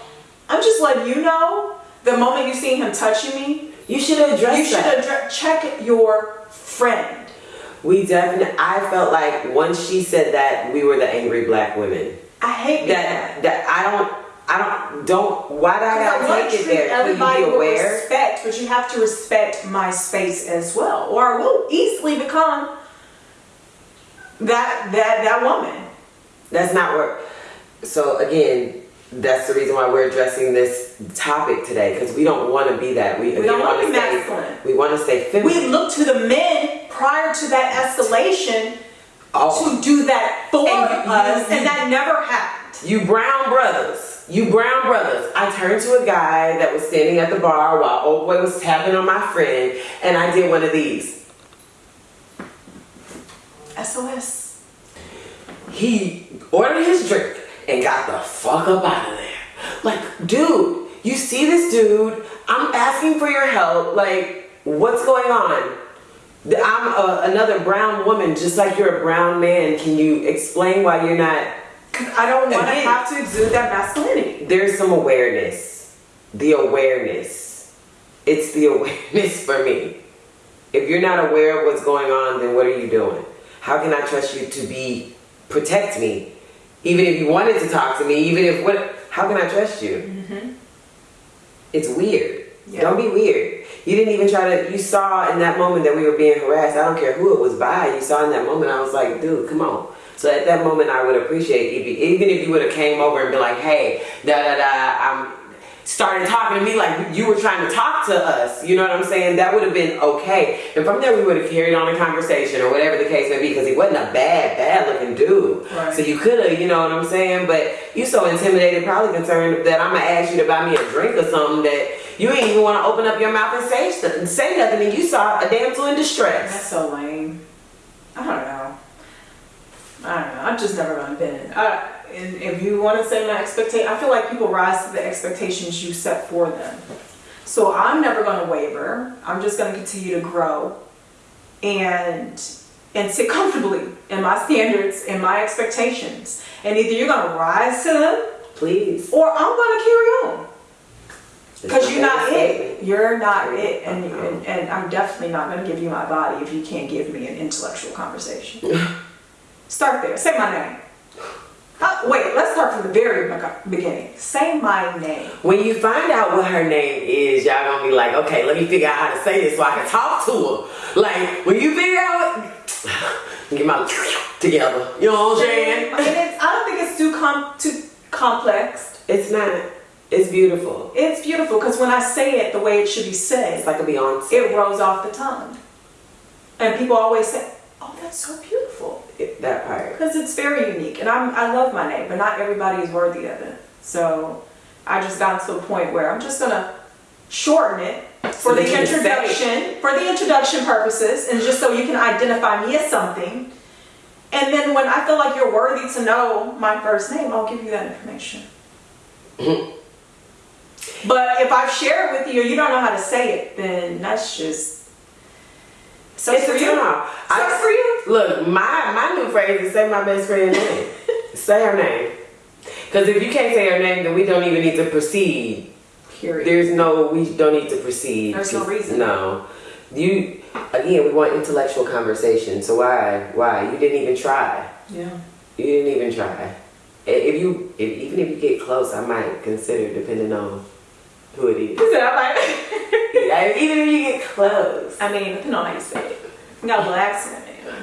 I'm just letting you know. The moment you see him touching me, You should address you should address, check your friend. we definitely. I felt like once she said that, we were the angry black women. I hate That that. that I don't. I don't. Don't. Why do I I gotta to take it there? Can everybody you be aware? respect, but you have to respect my space as well, or I will easily become that that that woman. That's not what. So again, that's the reason why we're addressing this topic today because we don't want to be that. We, We don't want to be stay. masculine. We want to stay feminine. We look to the men prior to that escalation Oh. to do that for And us, you- and that never happened. You brown brothers, you brown brothers. I turned to a guy that was standing at the bar while old boy was tapping on my friend, and I did one of these. SOS. He ordered his drink and got the fuck up out of there. Like, dude, you see this dude? I'm asking for your help. Like, what's going on? I'm a, another brown woman, just like you're a brown man. Can you explain why you're not? I don't want to have to exude that masculinity. there's some awareness. The awareness. It's the (laughs) awareness for me. If you're not aware of what's going on, then what are you doing? How can I trust you to be protect me? Even if you wanted to talk to me, even if what how can I trust you? Mm-hmm. It's weird. Yeah. Don't be weird. You didn't even try to you saw in that moment that we were being harassed. I don't care who it was by. You saw in that moment I was like, dude, come on. So at that moment, I would appreciate if you, even if you would have came over and be like, "Hey, da da da," I'm started talking to me like you were trying to talk to us. You know what I'm saying? That would have been okay. And from there, we would have carried on a conversation or whatever the case may be, because he wasn't a bad, bad looking dude. Right. So you could have, you know what I'm saying? But you so intimidated, probably concerned that I'm gonna ask you to buy me a drink or something that you ain't even want to open up your mouth and say say nothing, and you saw a damsel in distress. That's so lame. I don't know. I don't know. I've just never gonna been. I, uh, and if you want to say my expectation, I feel like people rise to the expectations you set for them. So I'm never gonna waver. I'm just gonna continue to grow, and and sit comfortably in my standards and my expectations. And either you're gonna rise to them, Please. or I'm gonna carry on. Because you're not it. You're not it. And, uh-huh. and, and I'm definitely not going to give you my body if you can't give me an intellectual conversation. (laughs) start there. Say my name. Uh, wait, let's start from the very beginning. Say my name. When you find out what her name is, y'all gonna be like, okay, let me figure out how to say this so I can talk to her. Like, when you figure out, (sighs) get my (sniffs) together. You know what I'm saying? And it's, I don't think it's too com- too complex. It's not. It's beautiful. It's beautiful because when I say it the way it should be said, It's like a Beyonce. it rolls off the tongue. And people always say, oh, that's so beautiful. It- that part. Because it's very unique, and I'm, I love my name, but not everybody is worthy of it. So I just got to a point where I'm just gonna shorten it for So the that you can say it. introduction, for the introduction purposes, and just so you can identify me as something. And then when I feel like you're worthy to know my first name, I'll give you that information. (laughs) but if I've shared with you you don't know how to say it, then that's just so It's for you. turn-off. So I- for you. Look, my my new phrase is say my best friend's name. (laughs) say her name. Because if you can't say her name, then we don't even need to proceed. Period. There's no, we don't need to proceed. There's no reason. No. You, again, we want intellectual conversation. So why, why? You didn't even try. yeah. You didn't even try. If you, if, even if you get close, I might consider depending on who it is. He (laughs) said I might. Yeah, even if you get close. I mean, depending on how you say it. You got a little accent in it.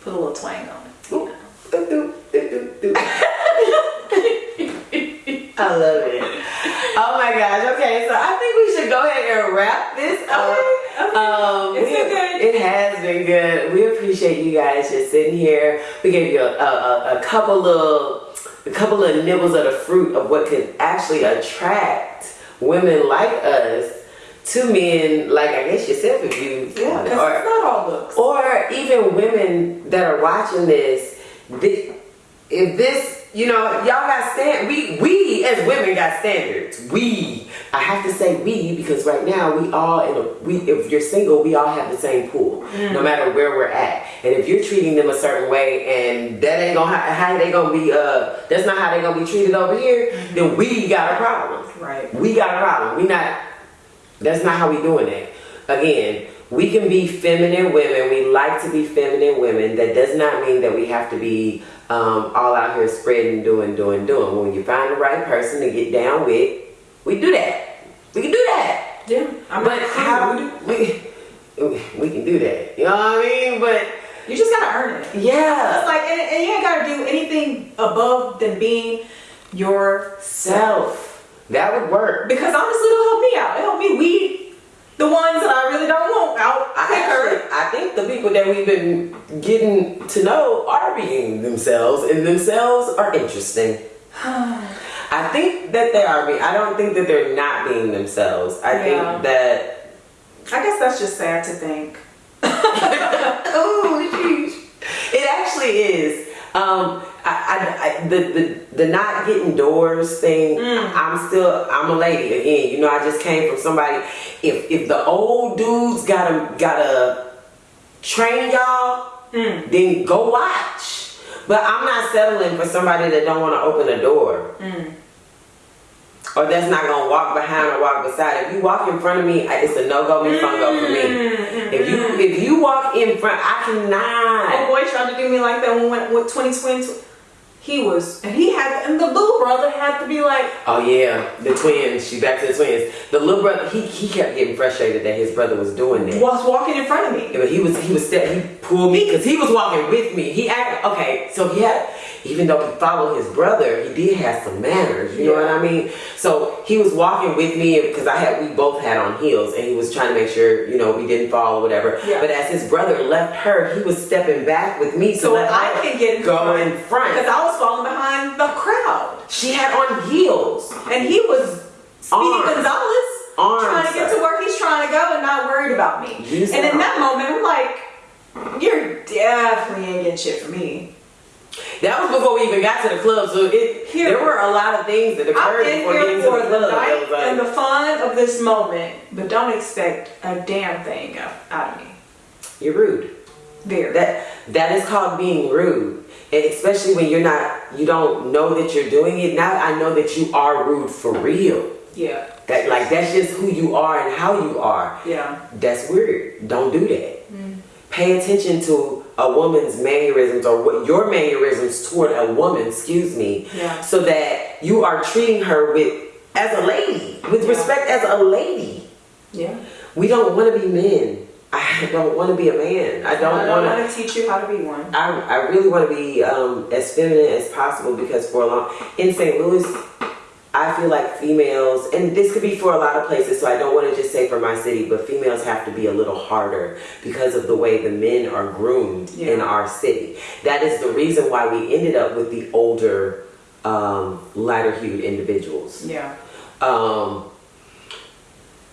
Put a little twang on it. (laughs) I love it. Oh my gosh. Okay, so I think we should go ahead and wrap this up. Okay, okay. Um, It's been good. It has been good. We appreciate you guys just sitting here. We gave you a, a, a, a couple of a couple of nibbles of the fruit of what could actually attract women like us to men like I guess yourself if you Yeah, or- it's not all looks. or even women that are watching this, thi- if this, you know, y'all got stand, we we as women got standards. We, I have to say we because right now we all in a we. If you're single, we all have the same pool, no matter where we're at. And if you're treating them a certain way, and that ain't gonna how, how they gonna be, uh, that's not how they gonna be treated over here, then we got a problem. Right. Right. we got a problem. We not. That's not how we doing it. Again, we can be feminine women. We like to be feminine women. That does not mean that we have to be um, all out here spreading, doing, doing, doing. When you find the right person to get down with, we do that. We can do that. Yeah. I'm But how rude. we (laughs) we can do that? You know what I mean? But You just gotta earn it. yeah, It's like, and, and you ain't gotta do anything above than being yourself. That would work. Because honestly, it'll help me out. It'll help me weed the ones that I really don't want out I actually, I think the people that we've been getting to know are being themselves, and themselves are interesting. (sighs) I think that they are being. I don't think that they're not being themselves. I Yeah. think that. I guess that's just sad to think. (laughs) (laughs) oh, jeez. It actually is. Um, I, I, I, the, the the not getting doors thing. Mm. I'm still. I'm a lady again. You know, I just came from somebody. If if the old dudes gotta gotta train y'all, mm. then go watch. But I'm not settling for somebody that don't want to open a door. Mm. Or that's not gonna walk behind or walk beside. If you walk in front of me, it's a no go, me fun go for me. Mm, mm, if you mm. if you walk in front, I Oh cannot. boy tried to do me like that when with 2020. He was, and he had, and the little brother had to be like, Oh yeah, the twins. She back to the twins. The little brother, he he kept getting frustrated that his brother was doing that. was walking in front of me. Yeah, but he was he was step, he pulled me because he was walking with me. He act okay, so he had even though he followed his brother, he did have some manners. You know what I mean? So he was walking with me because I had we both had on heels, and he was trying to make sure you know we didn't fall or whatever. Yeah. But as his brother left her, he was stepping back with me So let I can get go front. in front. Because I was falling behind the crowd. She had on heels. And he was Speedy. Gonzales Arms, trying to get to where he's trying to go and not worried about me. And in that moment, I'm like, you're definitely ain't getting shit from me. That was before we even got to the club, so it Here. there were a lot of things that I'm occurred in before here getting to for the the club. It night was like- and the fun of this moment, but don't expect a damn thing out of me. You're rude. Very. That that is called being rude, and especially when you're not, you don't know that you're doing it. Now I know that you are rude for real. yeah. That like that's just who you are and how you are. Yeah. That's weird. Don't do that. Mm. Pay attention to a woman's mannerisms or what your mannerisms toward a woman. Excuse me. Yeah. So that you are treating her with as a lady, with Yeah. respect as a lady. Yeah. We don't want to be men. I (laughs) don't want to be a man. I don't want don't to. want to teach you how to be one. I, I really want to be um, as feminine as possible because for a long in St. Louis, I feel like females, and this could be for a lot of places, so I don't want to just say for my city, but females have to be a little harder because of the way the men are groomed in our city. That is the reason why we ended up with the older, um, lighter-hued individuals Yeah. um,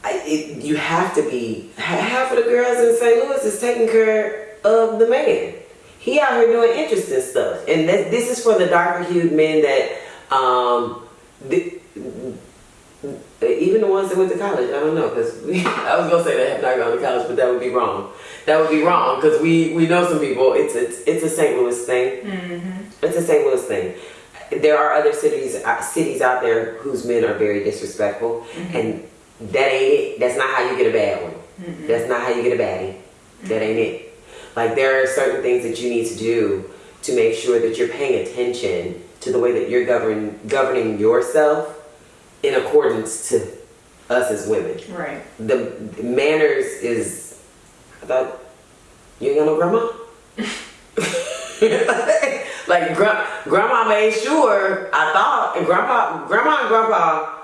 I, it, you have to be half of the girls in St. Louis is taking care of the man. He out here doing interesting stuff, and this, this is for the darker hued men that, um, the, even the ones that went to college. I don't know because (laughs) I was gonna say they have not gone to college, but that would be wrong. That would be wrong because we we know some people. It's it's it's a St. Louis thing. It's a St. Louis thing. There are other cities uh, cities out there whose men are very disrespectful, and that ain't it. That's not how you get a bad one. That's not how you get a baddie. That ain't it. Like there are certain things that you need to do to make sure that you're paying attention to the way that you're govern governing yourself in accordance to us as women. Right. The, the manners is. I thought you ain't got no grandma. (laughs) like gra- grandma made sure. I thought and grandpa, grandma and grandpa,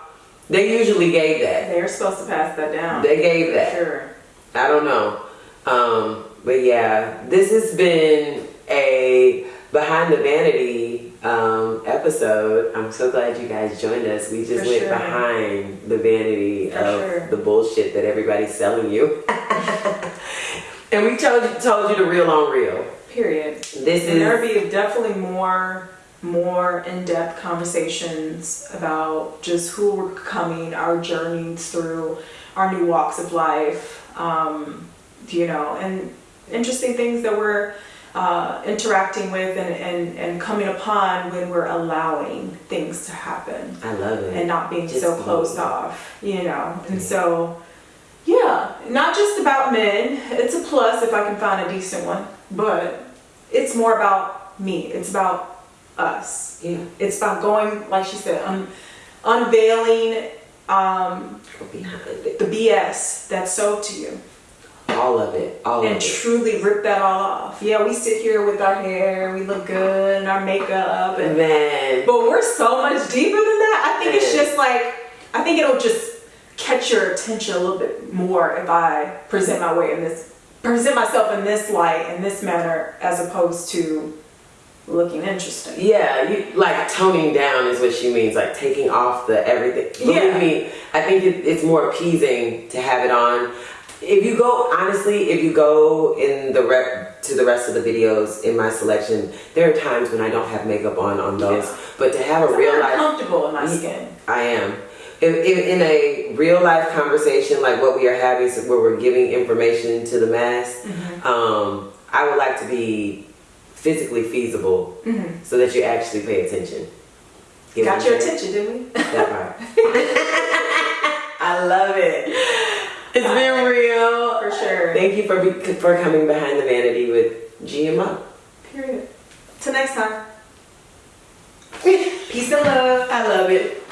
they usually gave that. They're supposed to pass that down. They gave that. Sure. I don't know. Um, but yeah, this has been a behind the vanity um, episode. I'm so glad you guys joined us. We just For went sure. behind the vanity For of sure. the bullshit that everybody's selling you. (laughs) and we told you told you the real on real. Period. This And there'll be definitely more more in-depth conversations about just who we're coming, our journeys through our new walks of life, um, you know, and interesting things that we're uh, interacting with and, and, and coming upon when we're allowing things to happen I love it. and not being Just so closed off, you know. And so, yeah, not just about men. It's a plus if I can find a decent one, but it's more about me. It's about us. yeah, It's about going, like she said, un- unveiling um, go behind it. the BS that's sold to you All of it. All and of it. truly rip that all off. Yeah, we sit here with our hair, we look good, and our makeup, and Man. but we're so much deeper than that. I think it's just like I think it'll just catch your attention a little bit more if I present my way in this present myself in this light in this manner as opposed to looking interesting. Yeah, you like toning down is what she means, like taking off the everything. Believe Yeah. me, I think it, it's more appeasing to have it on. If you go honestly, if you go in the rep to the rest of the videos in my selection, there are times when I don't have makeup on on those. Yeah. But to have a I'm real not life, comfortable in my skin. I am. If, if in a real life conversation like what we are having, so where we're giving information to the mass, Mm-hmm. um, I would like to be physically feasible Mhm. so that you actually pay attention. Get Got your attention, didn't we? That part. (laughs) I love it. It's been real. For sure. Thank you for be, for coming behind the vanity with GMO. Period. Till next time. Peace and love. I love it.